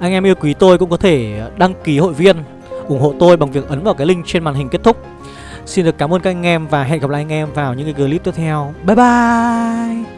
anh em yêu quý tôi cũng có thể đăng ký hội viên ủng hộ tôi bằng việc ấn vào cái link trên màn hình kết thúc. Xin được cảm ơn các anh em và hẹn gặp lại anh em vào những cái clip tiếp theo. Bye bye!